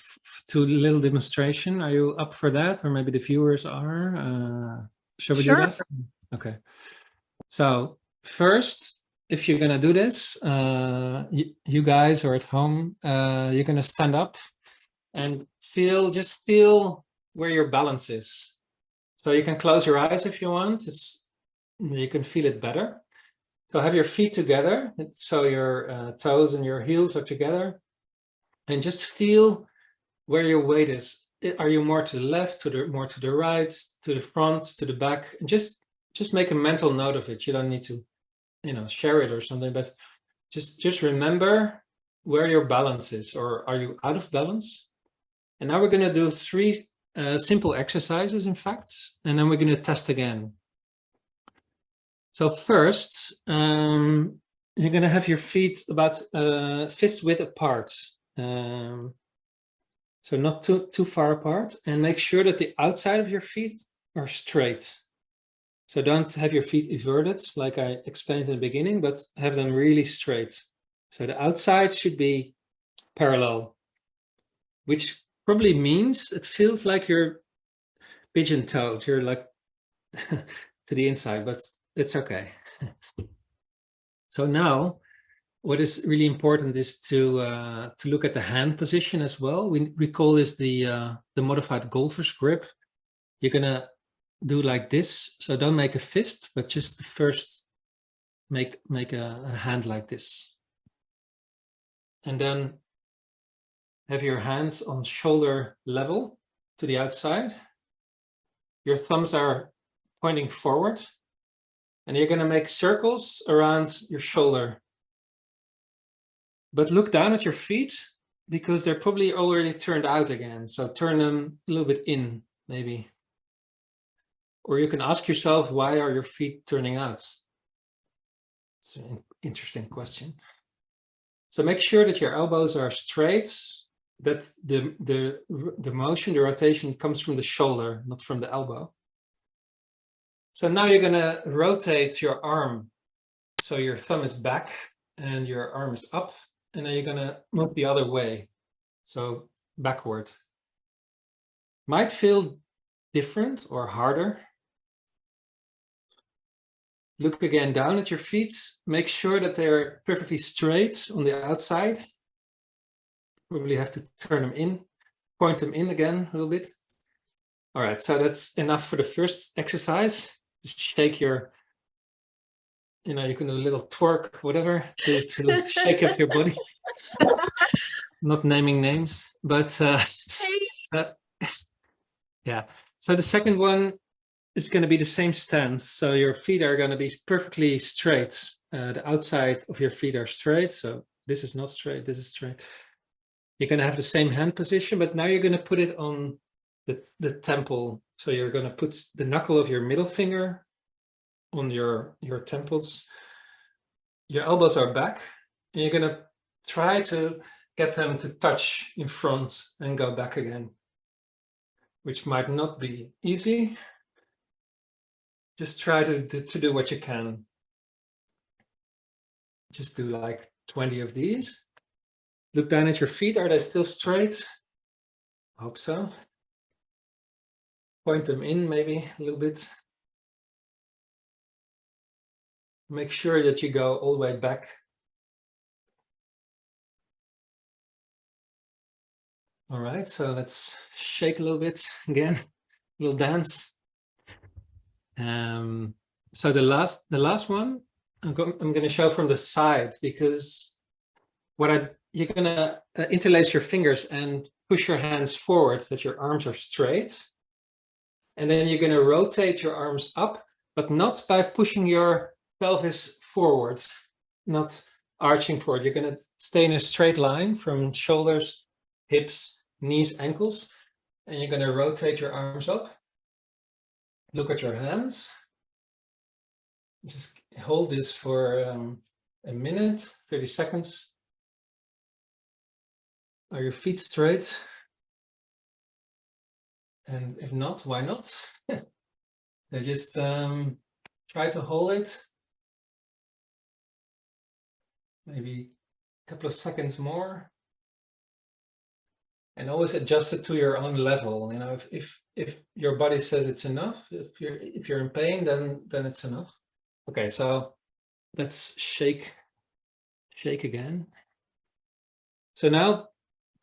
to a little demonstration. Are you up for that? Or maybe the viewers are? Uh, shall we Sure. do that? Okay. So first, if you're gonna do this, uh, you, guys are at home, uh, you're gonna stand up and feel, just feel where your balance is. So you can close your eyes if you want. It's, you can feel it better. So have your feet together, so your uh, toes and your heels are together, and just feel where your weight is. Are you more to the left, to the more to the right, to the front, to the back? Just just make a mental note of it. You don't need to, you know, share it or something, but just just remember where your balance is, or are you out of balance? And now we're going to do three uh, simple exercises, in fact, and then we're going to test again. So first, um, you're going to have your feet about uh, fist width apart. Um, so not too, too far apart and make sure that the outside of your feet are straight. So don't have your feet inverted like I explained in the beginning, but have them really straight. So the outside should be parallel, which probably means it feels like you're pigeon toed. You're like to the inside, but it's okay. so now what is really important is to uh, to look at the hand position as well. We, call this the uh, the modified golfer's grip. You're gonna do like this. So don't make a fist, but just first make make a, a hand like this. And then have your hands on shoulder level to the outside. Your thumbs are pointing forward and you're going to make circles around your shoulder. But look down at your feet because they're probably already turned out again. So turn them a little bit in, maybe. Or you can ask yourself, why are your feet turning out? It's an interesting question. So make sure that your elbows are straight, that the, the, the motion, the rotation comes from the shoulder, not from the elbow. So now you're gonna rotate your arm. So your thumb is back and your arm is up, and then you're gonna move the other way. So backward. Might feel different or harder. Look again down at your feet. Make sure that they're perfectly straight on the outside. Probably have to turn them in, point them in again a little bit. All right, so that's enough for the first exercise. Just shake your, you know, you can do a little twerk, whatever, to, to shake up your body. Not naming names, but uh, uh, yeah. So the second one is going to be the same stance. So your feet are going to be perfectly straight. Uh, the outside of your feet are straight. So this is not straight, this is straight. You're going to have the same hand position, but now you're going to put it on the, the temple. So you're going to put the knuckle of your middle finger on your, your temples. Your elbows are back and you're going to try to get them to touch in front and go back again, which might not be easy. Just try to, to, to do what you can. Just do like 20 of these. Look down at your feet. Are they still straight? Hope so. Point them in maybe a little bit. Make sure that you go all the way back. All right, so let's shake a little bit again, a little dance. Um, so the last, the last one, I'm, go I'm going to show from the side because what I you're going to uh, interlace your fingers and push your hands forward that your arms are straight. And then you're going to rotate your arms up, but not by pushing your pelvis forward, not arching forward. You're going to stay in a straight line from shoulders, hips, knees, ankles, and you're going to rotate your arms up. Look at your hands. Just hold this for um, a minute, 30 seconds. Are your feet straight? And if not, why not? so just um, try to hold it. Maybe a couple of seconds more. And always adjust it to your own level. You know, if if if your body says it's enough, if you're if you're in pain, then then it's enough. Okay, so let's shake shake again. So now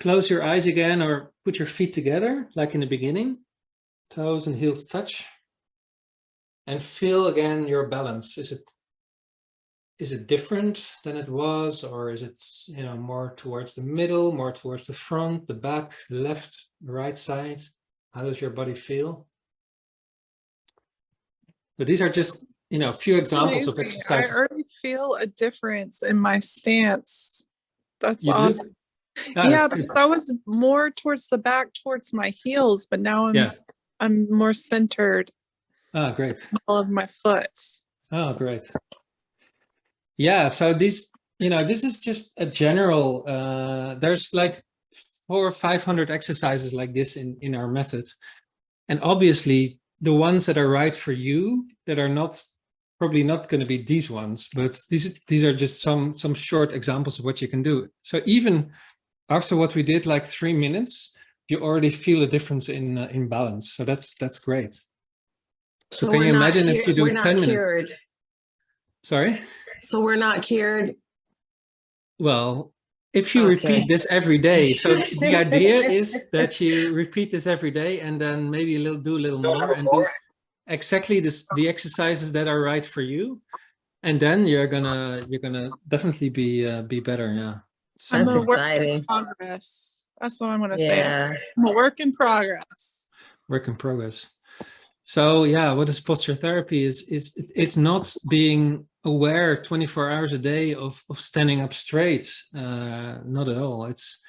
Close your eyes again or put your feet together like in the beginning. Toes and heels touch. And feel again your balance. Is it is it different than it was or is it you know more towards the middle, more towards the front, the back, the left, the right side? How does your body feel? So these are just you know a few examples of Amazing. exercises. I already feel a difference in my stance. That's You awesome. Ah, yeah, that's because I was more towards the back, towards my heels, but now I'm Yeah. I'm more centered Ah, great. all of my foot. Oh, great. Yeah, so this, you know, this is just a general, uh, there's like four or 500 exercises like this in, in our method. And obviously the ones that are right for you that are not, probably not going to be these ones, but these, these are just some, some short examples of what you can do. So even after what we did, like three minutes, you already feel a difference in, uh, in balance. So that's, that's great. So can you imagine if you do we're not 10 minutes? Sorry? So we're not cured. Well, if you Okay. repeat this every day, so the idea is that you repeat this every day and then maybe a little do a little more and do exactly this the exercises that are right for you. And then you're gonna you're gonna definitely be uh, be better. Yeah. So I'm That's a work exciting. progress. That's what I'm gonna say. Yeah. I'm a work in progress. work in progress. So yeah, what is posture therapy is is it, it's not being aware 24 hours a day of of standing up straight. Uh, not at all. It's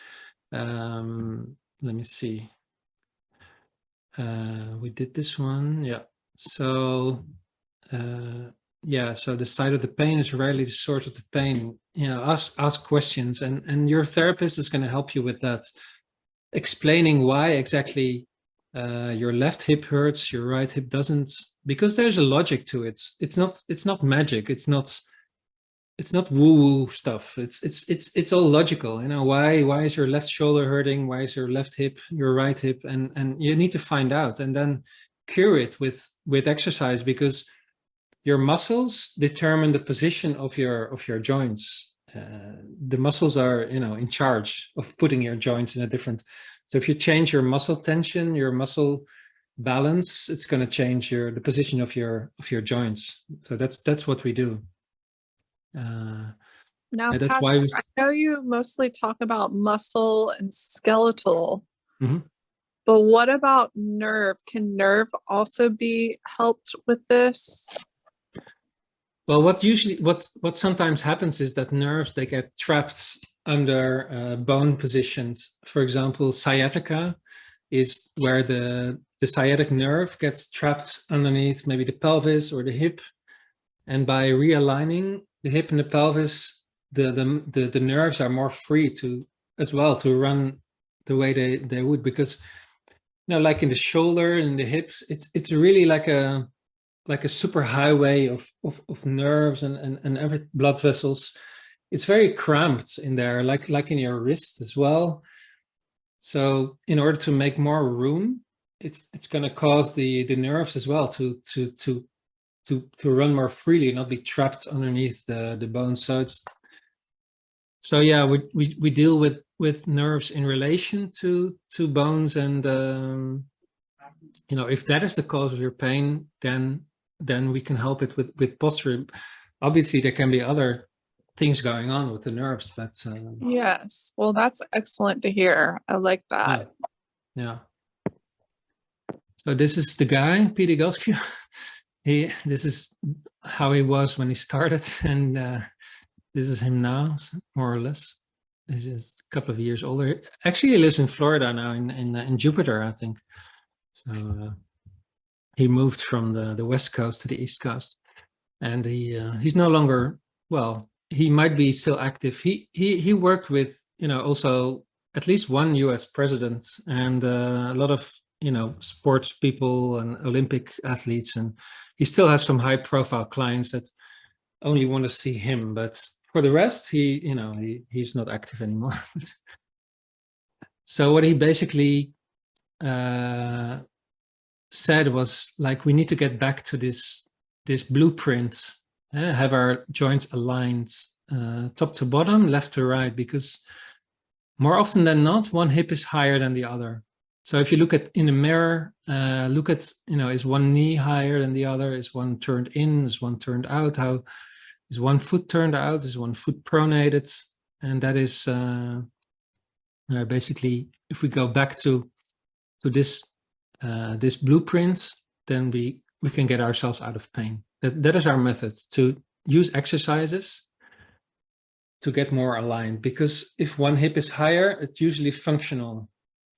um, let me see. Uh, we did this one, yeah. So uh, yeah, so the side of the pain is rarely the source of the pain. You know, ask ask questions, and and your therapist is going to help you with that, explaining why exactly uh, your left hip hurts, your right hip doesn't, because there's a logic to it. It's not, it's not magic. It's not, it's not woo woo stuff. It's it's it's it's all logical. You know why why is your left shoulder hurting? Why is your left hip your right hip? And and you need to find out and then cure it with with exercise because your muscles determine the position of your of your joints. Uh, the muscles are you know in charge of putting your joints in a different. So if you change your muscle tension, your muscle balance, it's going to change your the position of your of your joints. So that's that's what we do. Uh, Now, that's why we- I know you mostly talk about muscle and skeletal, Mhm. but what about nerve? Can nerve also be helped with this? Well, what usually what what sometimes happens is that nerves they get trapped under uh, bone positions. For example, sciatica is where the the sciatic nerve gets trapped underneath maybe the pelvis or the hip, and by realigning the hip and the pelvis, the the the, the nerves are more free to as well to run the way they they would because you know like in the shoulder and the hips, it's it's really like a like a super highway of, of, of nerves and, and, and every blood vessels. It's very cramped in there, like, like in your wrist as well. So in order to make more room, it's, it's going to cause the, the nerves as well to, to, to, to, to run more freely, not be trapped underneath the, the bones. So it's, so yeah, we, we, we deal with, with nerves in relation to, to bones and, um, you know, if that is the cause of your pain, then then we can help it with with posture. Obviously, there can be other things going on with the nerves, but um, Yes. Well, that's excellent to hear. I like that. yeah. So this is the guy, Pete Egoscue. he this is how he was when he started, and uh, this is him now, more or less. This is a couple of years older. Actually, he lives in Florida now, in in, uh, in Jupiter, I think. So uh, he moved from the the west coast to the east coast, and he uh, he's no longer well. He might be still active. He he he worked with you know also at least one U.S. president and uh, a lot of you know sports people and Olympic athletes, and he still has some high profile clients that only want to see him. But for the rest, he you know he he's not active anymore. so what he basically uh, said was like we need to get back to this this blueprint uh, have our joints aligned uh, top to bottom left to right because more often than not one hip is higher than the other so if you look at in a mirror uh, look at you know is one knee higher than the other? Is one turned in? Is one turned out? How is one foot turned out? Is one foot pronated? And that is uh, uh, basically if we go back to to this uh, this blueprint, then we we can get ourselves out of pain. That that is our method to use exercises to get more aligned. Because if one hip is higher, it's usually functional,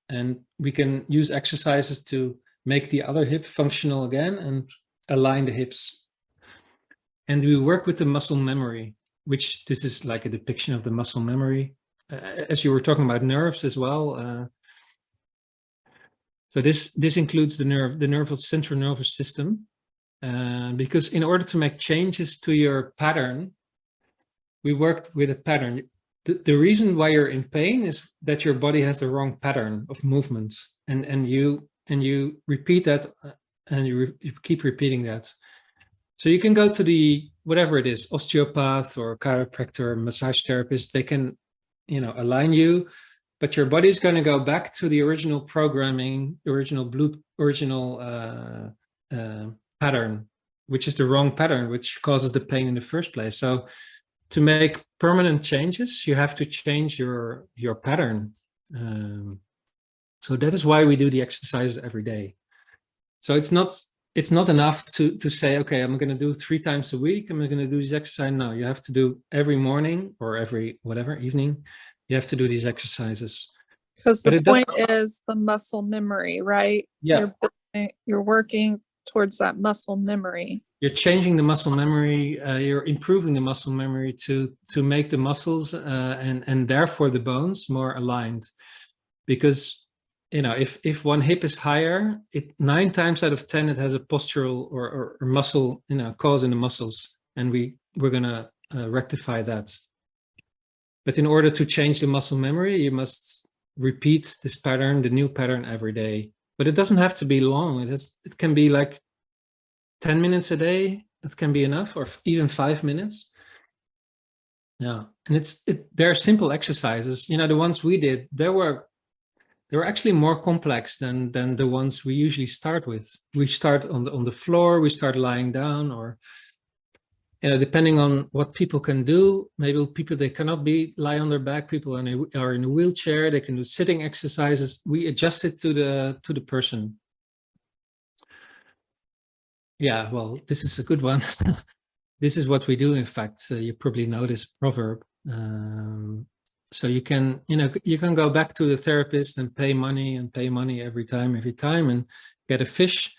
and we can use exercises to make the other hip functional again and align the hips. And we work with the muscle memory, which this is like a depiction of the muscle memory. Uh, as you were talking about nerves as well. Uh, so this this includes the nerve, the nervous central nervous system, uh, because in order to make changes to your pattern, we worked with a pattern. The, the reason why you're in pain is that your body has the wrong pattern of movements, and and you and you repeat that, uh, and you, re you keep repeating that. So you can go to the whatever it is, osteopath or chiropractor, massage therapist. They can, you know, align you but your body is going to go back to the original programming, original blue, original uh, uh, pattern, which is the wrong pattern, which causes the pain in the first place. So to make permanent changes, you have to change your, your pattern. Um, so that is why we do the exercises every day. So it's not, it's not enough to, to say, okay, I'm going to do three times a week. I'm going to do this exercise. No, you have to do every morning or every whatever evening you have to do these exercises. Because the point is the muscle memory, right? Yeah, You're, you're working towards that muscle memory. You're changing the muscle memory. Uh, you're improving the muscle memory to to make the muscles uh, and and therefore the bones more aligned. Because you know, if if one hip is higher, it nine times out of ten it has a postural or, or, or muscle you know cause in the muscles, and we we're gonna uh, rectify that. But in order to change the muscle memory, you must repeat this pattern, the new pattern every day. But it doesn't have to be long. It has, it can be like 10 minutes a day. that can be enough, or even five minutes. Yeah, and it's it, they're simple exercises. You know, the ones we did, there were they were actually more complex than than the ones we usually start with. We start on the on the floor, we start lying down, or you know, depending on what people can do. Maybe people they cannot be lie on their back. People are in a, are in a wheelchair. They can do sitting exercises. We adjust it to the to the person. Yeah, well, this is a good one. this is what we do. In fact, uh, you probably know this proverb. Um, so you can, you know, you can go back to the therapist and pay money and pay money every time, every time, and get a fish,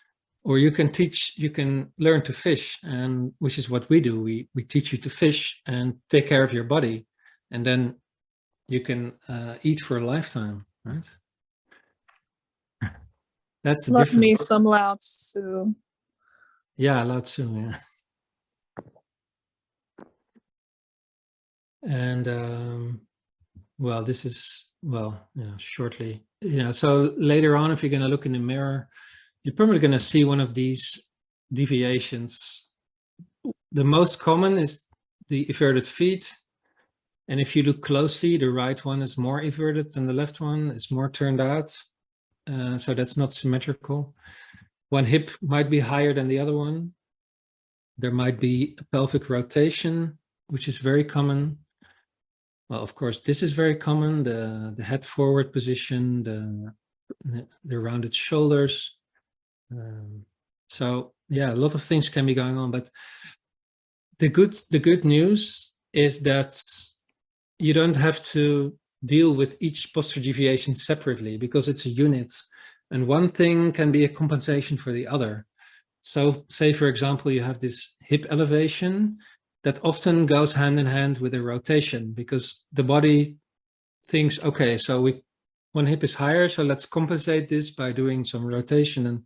or you can teach, you can learn to fish, and which is what we do. We we teach you to fish and take care of your body, and then you can uh, eat for a lifetime, right? That's Love me difference. some Lao Tzu. Yeah, Lao Tzu, yeah. And um, well, this is well, you know, shortly, you know. So later on, if you're going to look in the mirror, you're probably going to see one of these deviations. The most common is the everted feet, and if you look closely, the right one is more everted than the left one. It's more turned out, uh, so that's not symmetrical. One hip might be higher than the other one. There might be a pelvic rotation, which is very common. Well, of course, this is very common, the, the head forward position, the, the rounded shoulders. Um, so yeah, a lot of things can be going on, but the good, the good news is that you don't have to deal with each posture deviation separately because it's a unit and one thing can be a compensation for the other. So say, for example, you have this hip elevation that often goes hand in hand with a rotation because the body thinks, okay, so we one hip is higher, so let's compensate this by doing some rotation. And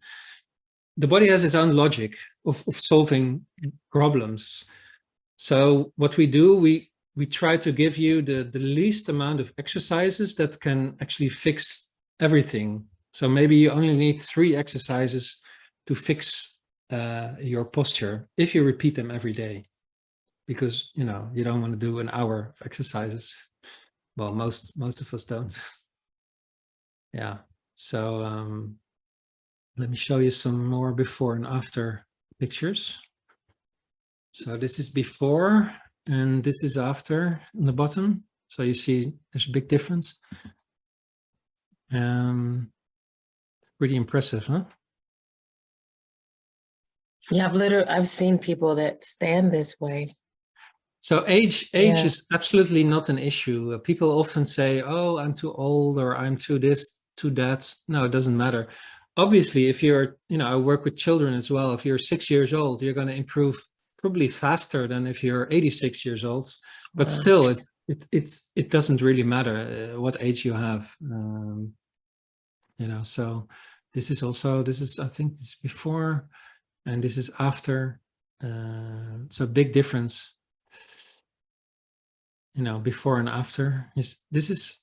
the body has its own logic of, of solving problems. So what we do, we we try to give you the, the least amount of exercises that can actually fix everything. So maybe you only need three exercises to fix uh, your posture if you repeat them every day. Because you know you don't want to do an hour of exercises. Well most most of us don't. Yeah. So um let me show you some more before and after pictures. So this is before and this is after on the bottom. So you see there's a big difference. Um pretty impressive huh Yeah, I've literally, I've seen people that stand this way. So age age Yeah. is absolutely not an issue. Uh, people often say, "Oh, I'm too old," or "I'm too this, too that." No, it doesn't matter. Obviously, if you're, you know, I work with children as well. If you're six years old, you're going to improve probably faster than if you're 86 years old. But Wow. still, it it it's it doesn't really matter uh, what age you have. Um, you know, so this is also this is I think this is before, and this is after. Uh, so big difference you know, before and after is this is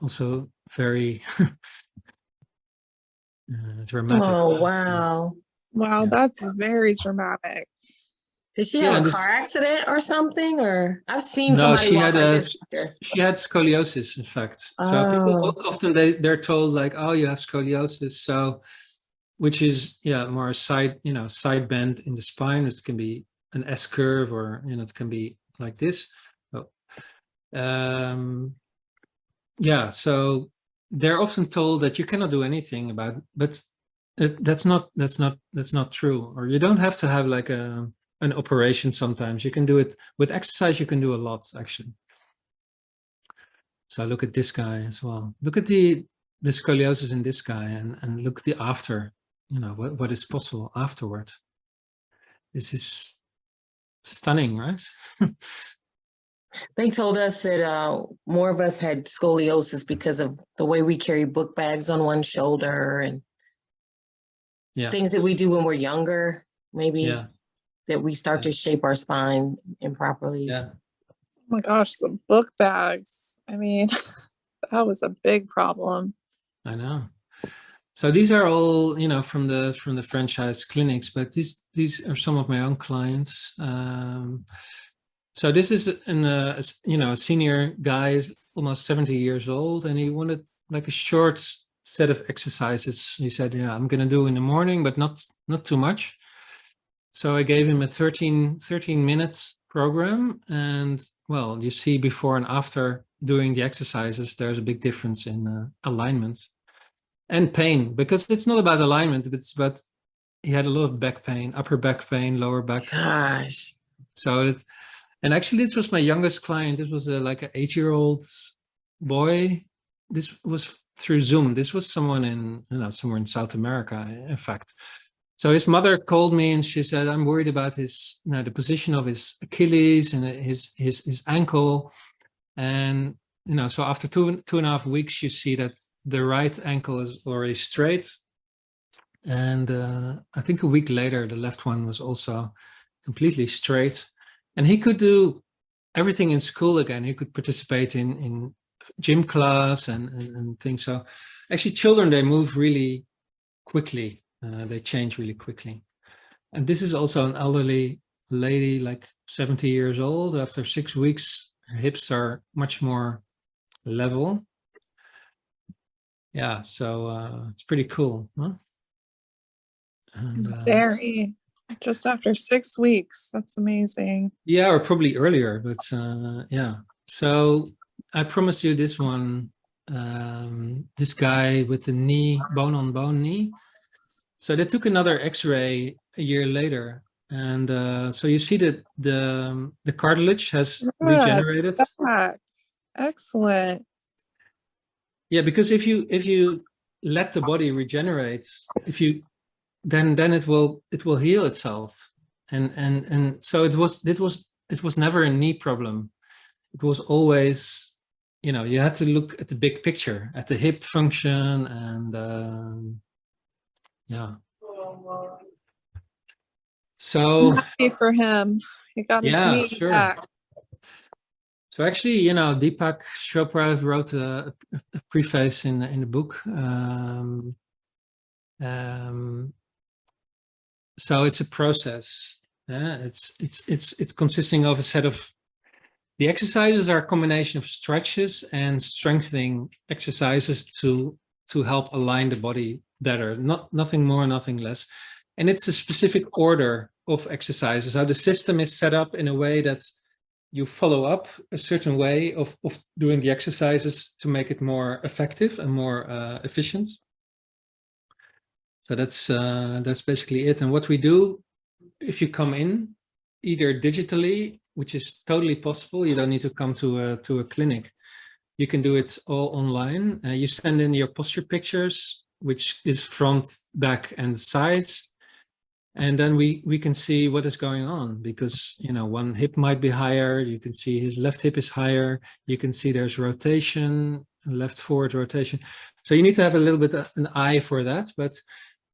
also very uh, dramatic. Oh, wow. Wow, Yeah. that's very dramatic. Did she Yeah, have a this- car accident or something? Or I've seen No, somebody she had like a this. she had scoliosis, in fact. So people Oh. often they they're told like, oh, you have scoliosis, so which is yeah more a side you know side bend in the spine. It can be an S curve or you know it can be like this. Oh. Um, yeah, so they're often told that you cannot do anything about, but it, that's not that's not that's not true. Or you don't have to have like a an operation. Sometimes you can do it with exercise. You can do a lot actually. So look at this guy as well. Look at the the scoliosis in this guy, and and look the after. You know what what is possible afterward. This is stunning, right? They told us that uh, more of us had scoliosis because of the way we carry book bags on one shoulder and yeah. things that we do when we're younger. Maybe Yeah. That we start to shape our spine improperly. Yeah. Oh my gosh, the book bags. I mean, that was a big problem. I know. So these are all, you know, from the from the franchise clinics, but these these are some of my own clients. Um, so this is an, uh, a s- you know, a senior guy, is almost 70 years old, and he wanted like a short set of exercises. He said, yeah, I'm going to do in the morning, but not not too much. So I gave him a 13, 13 minutes program. And well, you see before and after doing the exercises, there's a big difference in uh, alignment and pain because it's not about alignment, but it's about he had a lot of back pain, upper back pain, lower back. Gosh. So it, and actually this was my youngest client. This was a, like an eight year old boy. This was through Zoom. This was someone in, you know, somewhere in South America, in fact. So his mother called me and she said, I'm worried about his, you know, the position of his Achilles and his, his, his ankle. And, you know, so after two, two and a half weeks, you see that the right ankle is already straight. And uh, I think a week later, the left one was also completely straight. And he could do everything in school again. He could participate in, in gym class and, and, and things. So actually children, they move really quickly. Uh, they change really quickly. And this is also an elderly lady, like 70 years old. After six weeks, her hips are much more level. Yeah, so uh, it's pretty cool. Huh? And, uh, Very. Just after six weeks. That's amazing. Yeah, or probably earlier, but uh, yeah. So I promised you this one, um, this guy with the knee, bone on bone knee. So they took another X-ray a year later, and uh, so you see that the the cartilage has Yeah, regenerated. Back. Excellent. Yeah, because if you if you let the body regenerate, if you then then it will it will heal itself, and and and so it was it was it was never a knee problem. It was always, you know, you had to look at the big picture, at the hip function, and um, yeah. So. Happy for him. He got his knee sure. back. So actually, you know, Deepak Chopra wrote a, a- a preface in in the book. Um, um, so it's a process. Yeah, it's it's it's it's consisting of a set of the exercises are a combination of stretches and strengthening exercises to to help align the body better. Not nothing more, nothing less. And it's a specific order of exercises. How the system is set up in a way that you follow up a certain way of, of doing the exercises to make it more effective and more uh, efficient. So that's uh, that's basically it. And what we do, if you come in, either digitally, which is totally possible, you don't need to come to a to a clinic. You can do it all online. Uh, you send in your posture pictures, which is front, back, and sides. And then we we can see what is going on because you know one hip might be higher. You can see his left hip is higher. You can see there's rotation left forward rotation. So you need to have a little bit of an eye for that. But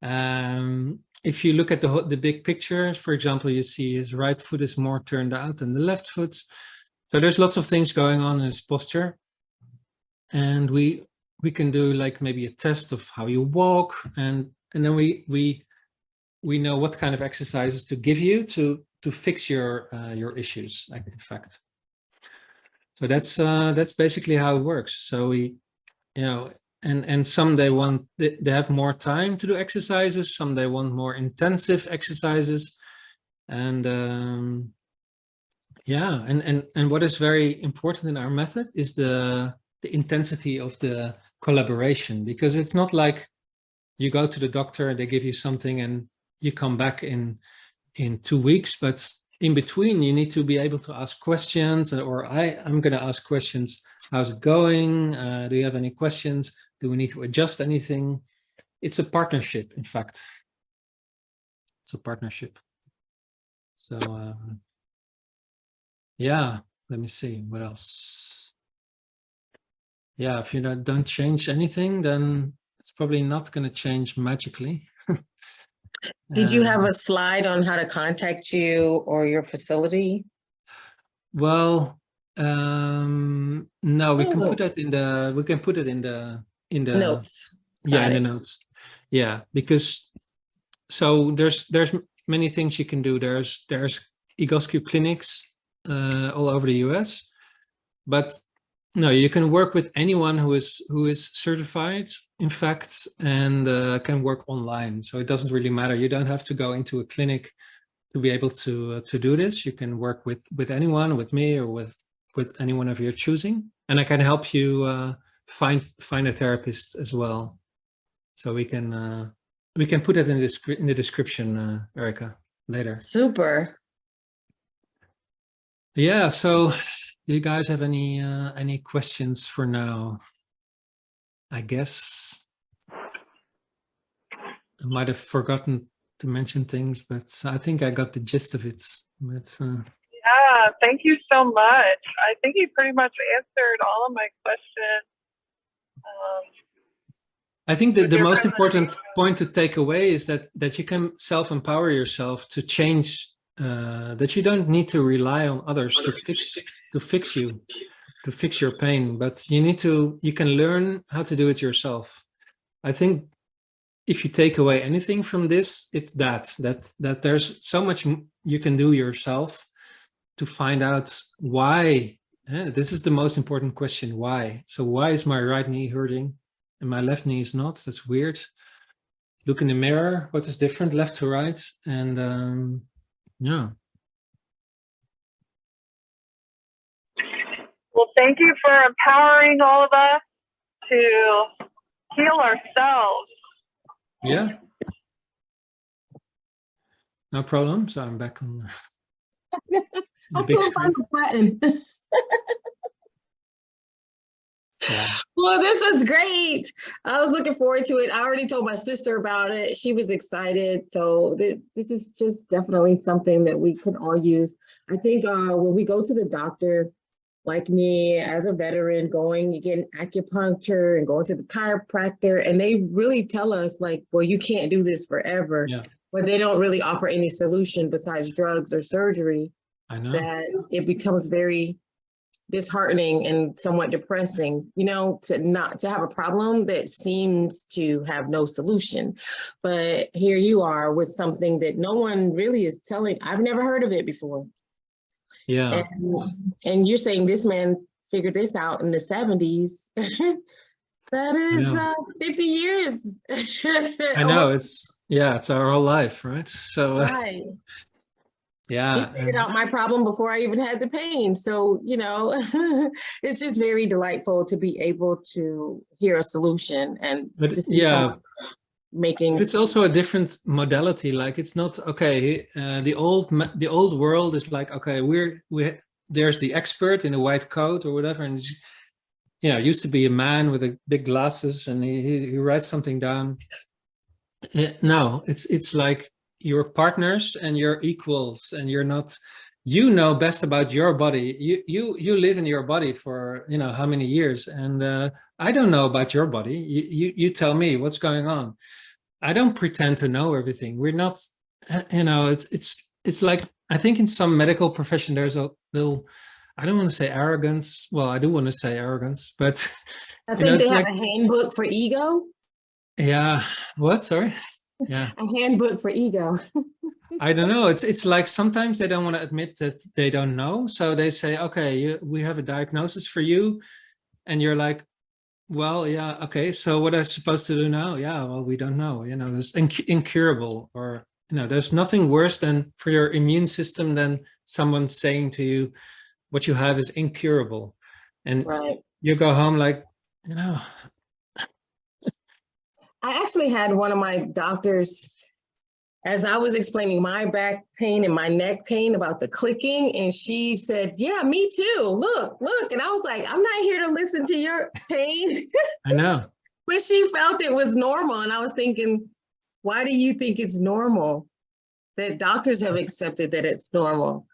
um if you look at the the big picture for example you see his right foot is more turned out than the left foot. So there's lots of things going on in his posture. And we we can do like maybe a test of how you walk and and then we we we know what kind of exercises to give you to to fix your uh, your issues like in fact. So that's uh that's basically how it works. So we you know and and some they want they, have more time to do exercises some they want more intensive exercises and um yeah and and and what is very important in our method is the the intensity of the collaboration because it's not like you go to the doctor and they give you something and you come back in in two weeks but in between you need to be able to ask questions or i i'm going to ask questions. How's it going? Uh, do you have any questions? Do we need to adjust anything? It's a partnership in fact. It's a partnership. So uh, yeah let me see what else yeah if you don't, don't change anything then it's probably not going to change magically Did you have Um, a slide on how to contact you or your facility? Well, um, no, we can Oh. put that in the, we can put it in the, in the. Notes. Yeah, Got in the notes. Yeah, because, so there's, there's many things you can do. There's, there's Egoscue clinics uh, all over the US. But no, you can work with anyone who is, who is certified, in fact, and uh, can work online. So it doesn't really matter. You don't have to go into a clinic to be able to uh, to do this. You can work with with anyone, with me, or with with anyone of your choosing, and I can help you uh, find find a therapist as well. So we can uh, we can put it in the descri- in the description, uh, Erica, later. Super. Yeah. So, do you guys have any uh, any questions for now? I guess I might have forgotten to mention things, but I think I got the gist of it. But uh, Yeah, thank you so much. I think you pretty much answered all of my questions. Um, I think that the most important point to take away is that that you can self-empower yourself to change. Uh, that you don't need to rely on others to fix to fix you, to fix your pain. But you need to. You can learn how to do it yourself. I think if you take away anything from this, it's that that that there's so much you can do yourself to find out why. eh, this is the most important question. Why? So why is my right knee hurting? and my left knee is not. That's weird. Look in the mirror. What is different, left to right? And um, yeah, well, thank you for empowering all of us to heal ourselves. yeah. No problem. So I'm back on the I big couldn't find the button. Yeah. Well, this was great. I was looking forward to it. I already told my sister about it. She was excited. So thi- this is just definitely something that we can all use. I think uh, when we go to the doctor, like me as a veteran, going getting acupuncture and going to the chiropractor, and they really tell us like, well, you can't do this forever. Yeah. But they don't really offer any solution besides drugs or surgery I know. that it becomes very disheartening and somewhat depressing, you know, to not to have a problem that seems to have no solution. But here you are with something that no one really is telling. I've never heard of it before. Yeah. And, and you're saying this man figured this out in the 70s. that is know. uh, 50 years. I know. It's yeah. It's our whole life, right? So uh, Right. He yeah. figured out my problem before I even had the pain. So, you know, it's just very delightful to be able to hear a solution and But to see yeah. Making it's also a different modality. Like it's not okay. Uh, the old the old world is like okay. We're we there's the expert in a white coat or whatever, and you know used to be a man with a big glasses, and he he, he writes something down. Uh, no, it's it's like you're partners and you're equals, and you're not. You know best about your body. You you you live in your body for you know how many years, and uh, I don't know about your body. You you you tell me what's going on. I don't pretend to know everything. We're not, uh, you know, it's it's it's like I think in some medical profession there's a little, I don't want to say arrogance. Well, I do want to say arrogance, but I think know, they have like- a handbook for ego. yeah, what? Sorry, yeah, A handbook for ego. I don't know. It's it's like sometimes they don't want to admit that they don't know, so they say, okay, you, we have a diagnosis for you, and you're like, well, yeah, okay. So what am I supposed to do now? Yeah, well, we don't know. You know, there's inc- incurable, or you know, there's nothing worse than for your immune system than someone saying to you, what you have is incurable, and Right. you go home like, you know, I actually had one of my doctors, as I was explaining my back pain and my neck pain about the clicking, and she said, Yeah, me too. Look, look. And I was like, I'm not here to listen to your pain. I know, but she felt it was normal. And I was thinking, why do you think it's normal? That doctors have accepted that it's normal.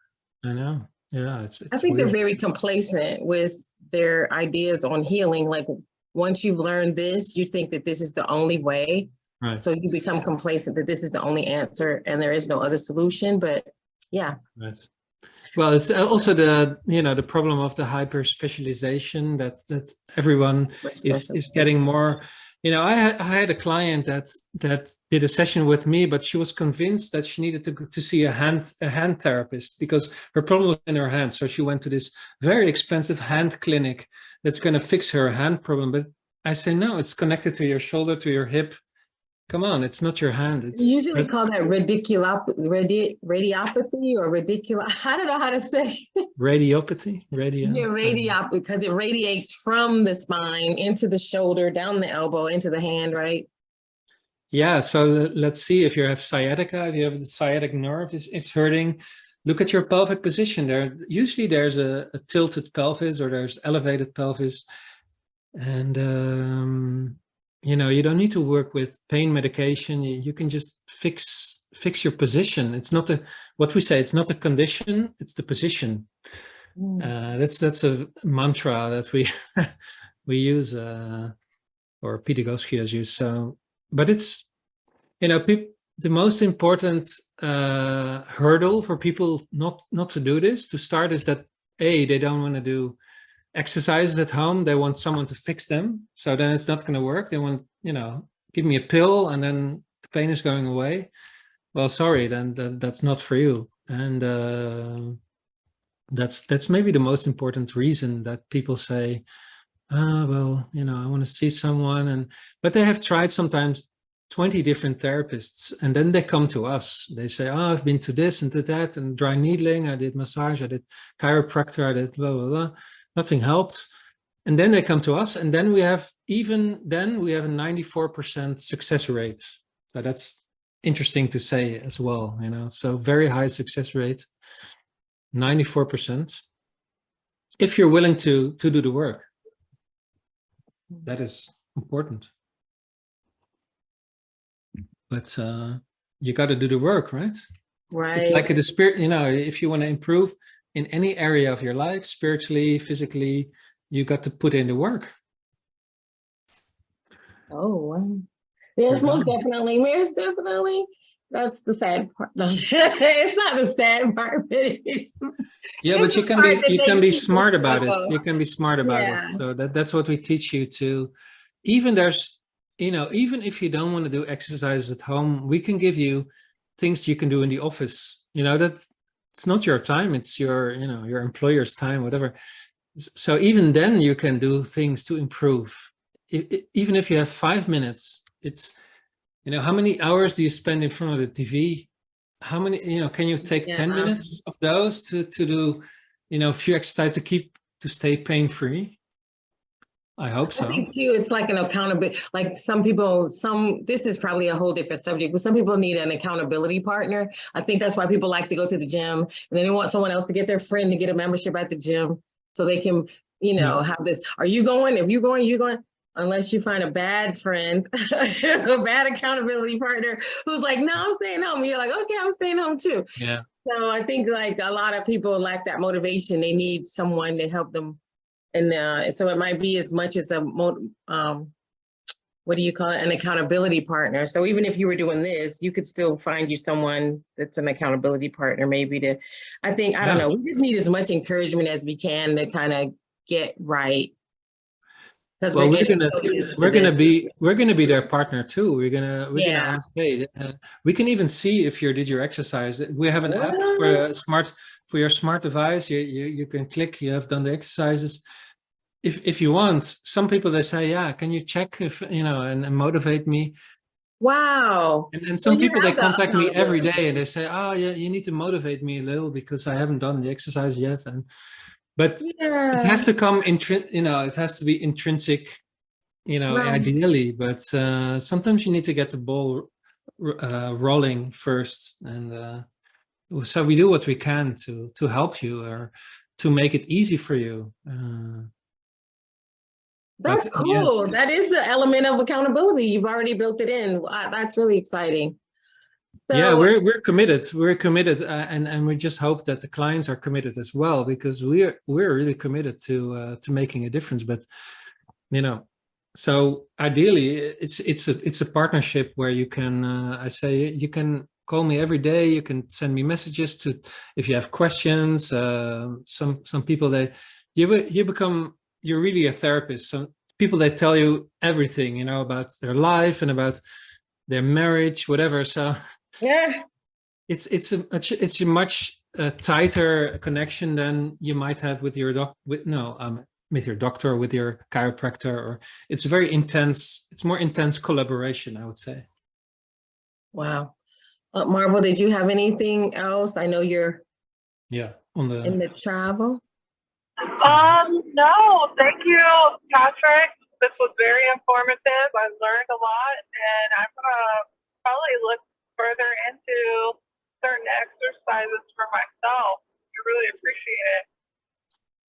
I know, yeah, it's it's I think weird. they're very complacent with their ideas on healing. Like once you've learned this, you think that this is the only way. Right. So you become complacent that this is the only answer and there is no other solution, but yeah. Right. Well, it's uh, also the you know the problem of the hyper specialization that that everyone is is getting more. You know, I had, I had a client that that did a session with me, but she was convinced that she needed to go- to see a hand a hand therapist because her problem was in her hand. So she went to this very expensive hand clinic that's going to fix her hand problem. But I say no, it's connected to your shoulder, to your hip. Come on, it's not your hand. It's We usually call that radiculop, radi, radiopathy or radicula. I don't know how to say. radiopathy, radio. Yeah, radiop because it radiates from the spine into the shoulder, down the elbow, into the hand, right? Yeah, so let's see if you have sciatica, if you have the sciatic nerve is, is hurting, look at your pelvic position there. Usually there's a, a tilted pelvis or there's elevated pelvis. And, um, you know, you don't need to work with pain medication. You, you can just fix fix your position. It's not a, what we say, it's not a condition, it's the position. Uh, that's that's a mantra that we we use, uh, or Pete Egoscue has used. So, but it's you know, the most important uh, hurdle for people not not to do this to start is that a they don't want to do exercises at home. They want someone to fix them. So then it's not going to work. They want you know, give me a pill and then the pain is going away. Well, sorry, then that, that's not for you. And uh, that's that's maybe the most important reason that people say ah well you know i want to see someone and but they have tried sometimes 20 different therapists and then they come to us they say oh i've been to this and to that and dry needling i did massage i did chiropractor i did blah blah blah nothing helped. And then they come to us and then we have even then we have a 94% success rate. So that's interesting to say as well you know so very high success rate 94% if you're willing to to do the work that is important. But uh you got to do the work right? Right. it's like a spirit you know if you want to improve in any area of your life spiritually physically you got to put in the work. Oh, wow. We're most definitely, Most definitely, that's the sad part. No, it's not the sad part, but it's, yeah It's but you can be you can be smart about it. you can be smart about Yeah. it so that that's what we teach you to even there's you know even if you don't want to do exercises at home we can give you things you can do in the office. You know that it's not your time it's your you know your employer's time whatever. So even then you can do things to improve. Even if you have five minutes it's you know how many hours do you spend in front of the tv how many you know can you take 10 minutes of those to to do you know a few exercises to keep to stay pain free i hope so. I think too, it's like an accountability, like some people, some, this is probably a whole different subject, but some people need an accountability partner. I think that's why people like to go to the gym and then they want someone else to get their friend to get a membership at the gym. So they can, you know, have this, are you going? If you going, you going? Unless you find a bad friend, a bad accountability partner who's like, no, I'm staying home. And you're like, okay, I'm staying home too. yeah So I think like a lot of people lack that motivation. They need someone to help them. And uh, so it might be as much as a um, what do you call it? An accountability partner. So even if you were doing this, you could still find you someone that's an accountability partner, maybe to, I think, I don't know. We just need as much encouragement as we can to kind of get right. Because well we're we're gonna so we're gonna be we're gonna be their partner too we're gonna we're Yeah. gonna ask hey uh, we can even see if you did your exercise we have an app for smart for your smart device you, you you can click you have done the exercises. If if you want some people they say yeah can you check if you know and, and motivate me? Wow. and, and some people they contact me every day and they say oh yeah you need to motivate me a little because i haven't done the exercise yet. And but it has to come intrin you know it has to be intrinsic you know Right. ideally but uh sometimes you need to get the ball uh rolling first and uh so we do what we can to to help you or to make it easy for you uh That's But, yeah. cool. That is the element of accountability. You've already built it in. That's really exciting. yeah we're we're committed we're committed uh, and and we just hope that the clients are committed as well because we're we're really committed to uh to making a difference but you know so ideally it's it's a it's a partnership where you can uh, i say you can call me every day you can send me messages to if you have questions uh, some some people that you you become you're really a therapist some people that tell you everything you know about their life and about their marriage whatever so Yeah. it's it's a much- it's a much uh, tighter connection than you might have with your doc with no um with your doctor or with your chiropractor or it's a very intense it's more intense collaboration i would say Wow. Uh, Marvel, did you have anything else? I know you're yeah on the in the travel. Um, no, thank you, Patrick. This was very informative. I learned a lot, and I'm gonna probably look further into certain exercises for myself. I really appreciate it.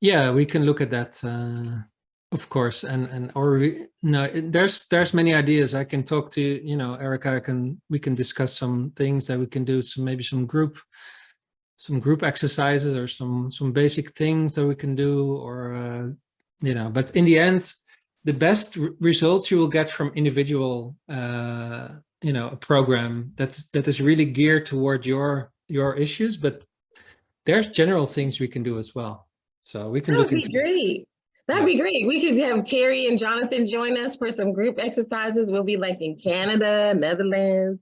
yeah we can look at that uh of course and and or we, no there's there's many ideas i can talk to you know erica i can we can discuss some things that we can do some maybe some group some group exercises or some some basic things that we can do or uh, you know but in the end the best results you will get from individual uh you know a program that's that is really geared toward your your issues but there's general things we can do as well so we can That would look be into great. That'd be great. We could have Terry and Jonathan join us for some group exercises. We'll be like in Canada, Netherlands,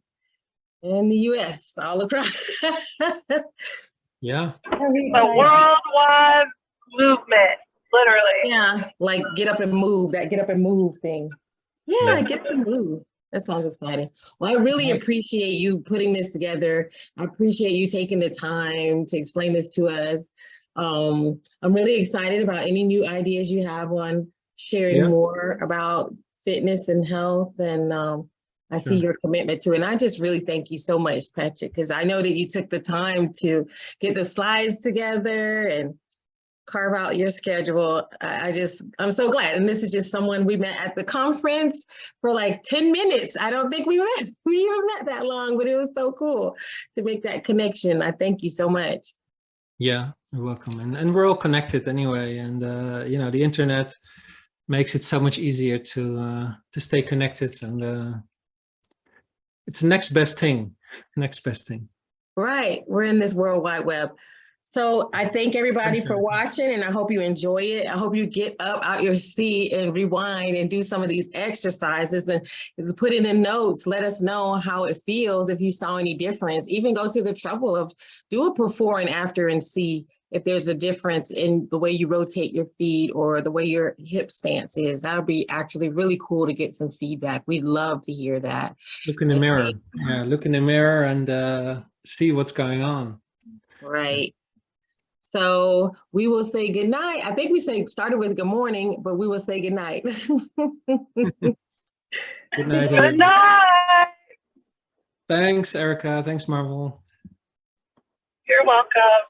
and the US, all across. yeah That'd be A worldwide movement, literally. Yeah, like get up and move, that get up and move thing. Yeah, Yeah. get up and move. That sounds exciting. Well, I really appreciate you putting this together. I appreciate you taking the time to explain this to us. Um, I'm really excited about any new ideas you have on sharing Yeah. more about fitness and health and um, I see your commitment to it. And I just really thank you so much, Patrick, because I know that you took the time to get the slides together and carve out your schedule. I, I just, I'm so glad. And this is just someone we met at the conference for like 10 minutes. I don't think we met, we even met that long, but it was so cool to make that connection. I thank you so much. yeah you're welcome and and we're all connected anyway and uh you know the internet makes it so much easier to uh to stay connected and uh it's the next best thing next best thing Right. We're in this World Wide Web. So I thank everybody Thanks, for watching and I hope you enjoy it. I hope you get up out your seat and rewind and do some of these exercises and put it in notes. Let us know how it feels if you saw any difference. Even go to the trouble of do a before and after and see if there's a difference in the way you rotate your feet or the way your hip stance is. That would be actually really cool to get some feedback. We'd love to hear that. look in the Okay. mirror yeah look in the mirror and uh see what's going on Right. So we will say good night. I think we say started with good morning, but we will say good night. good night Good everyone. night. thanks erica thanks marvel You're welcome.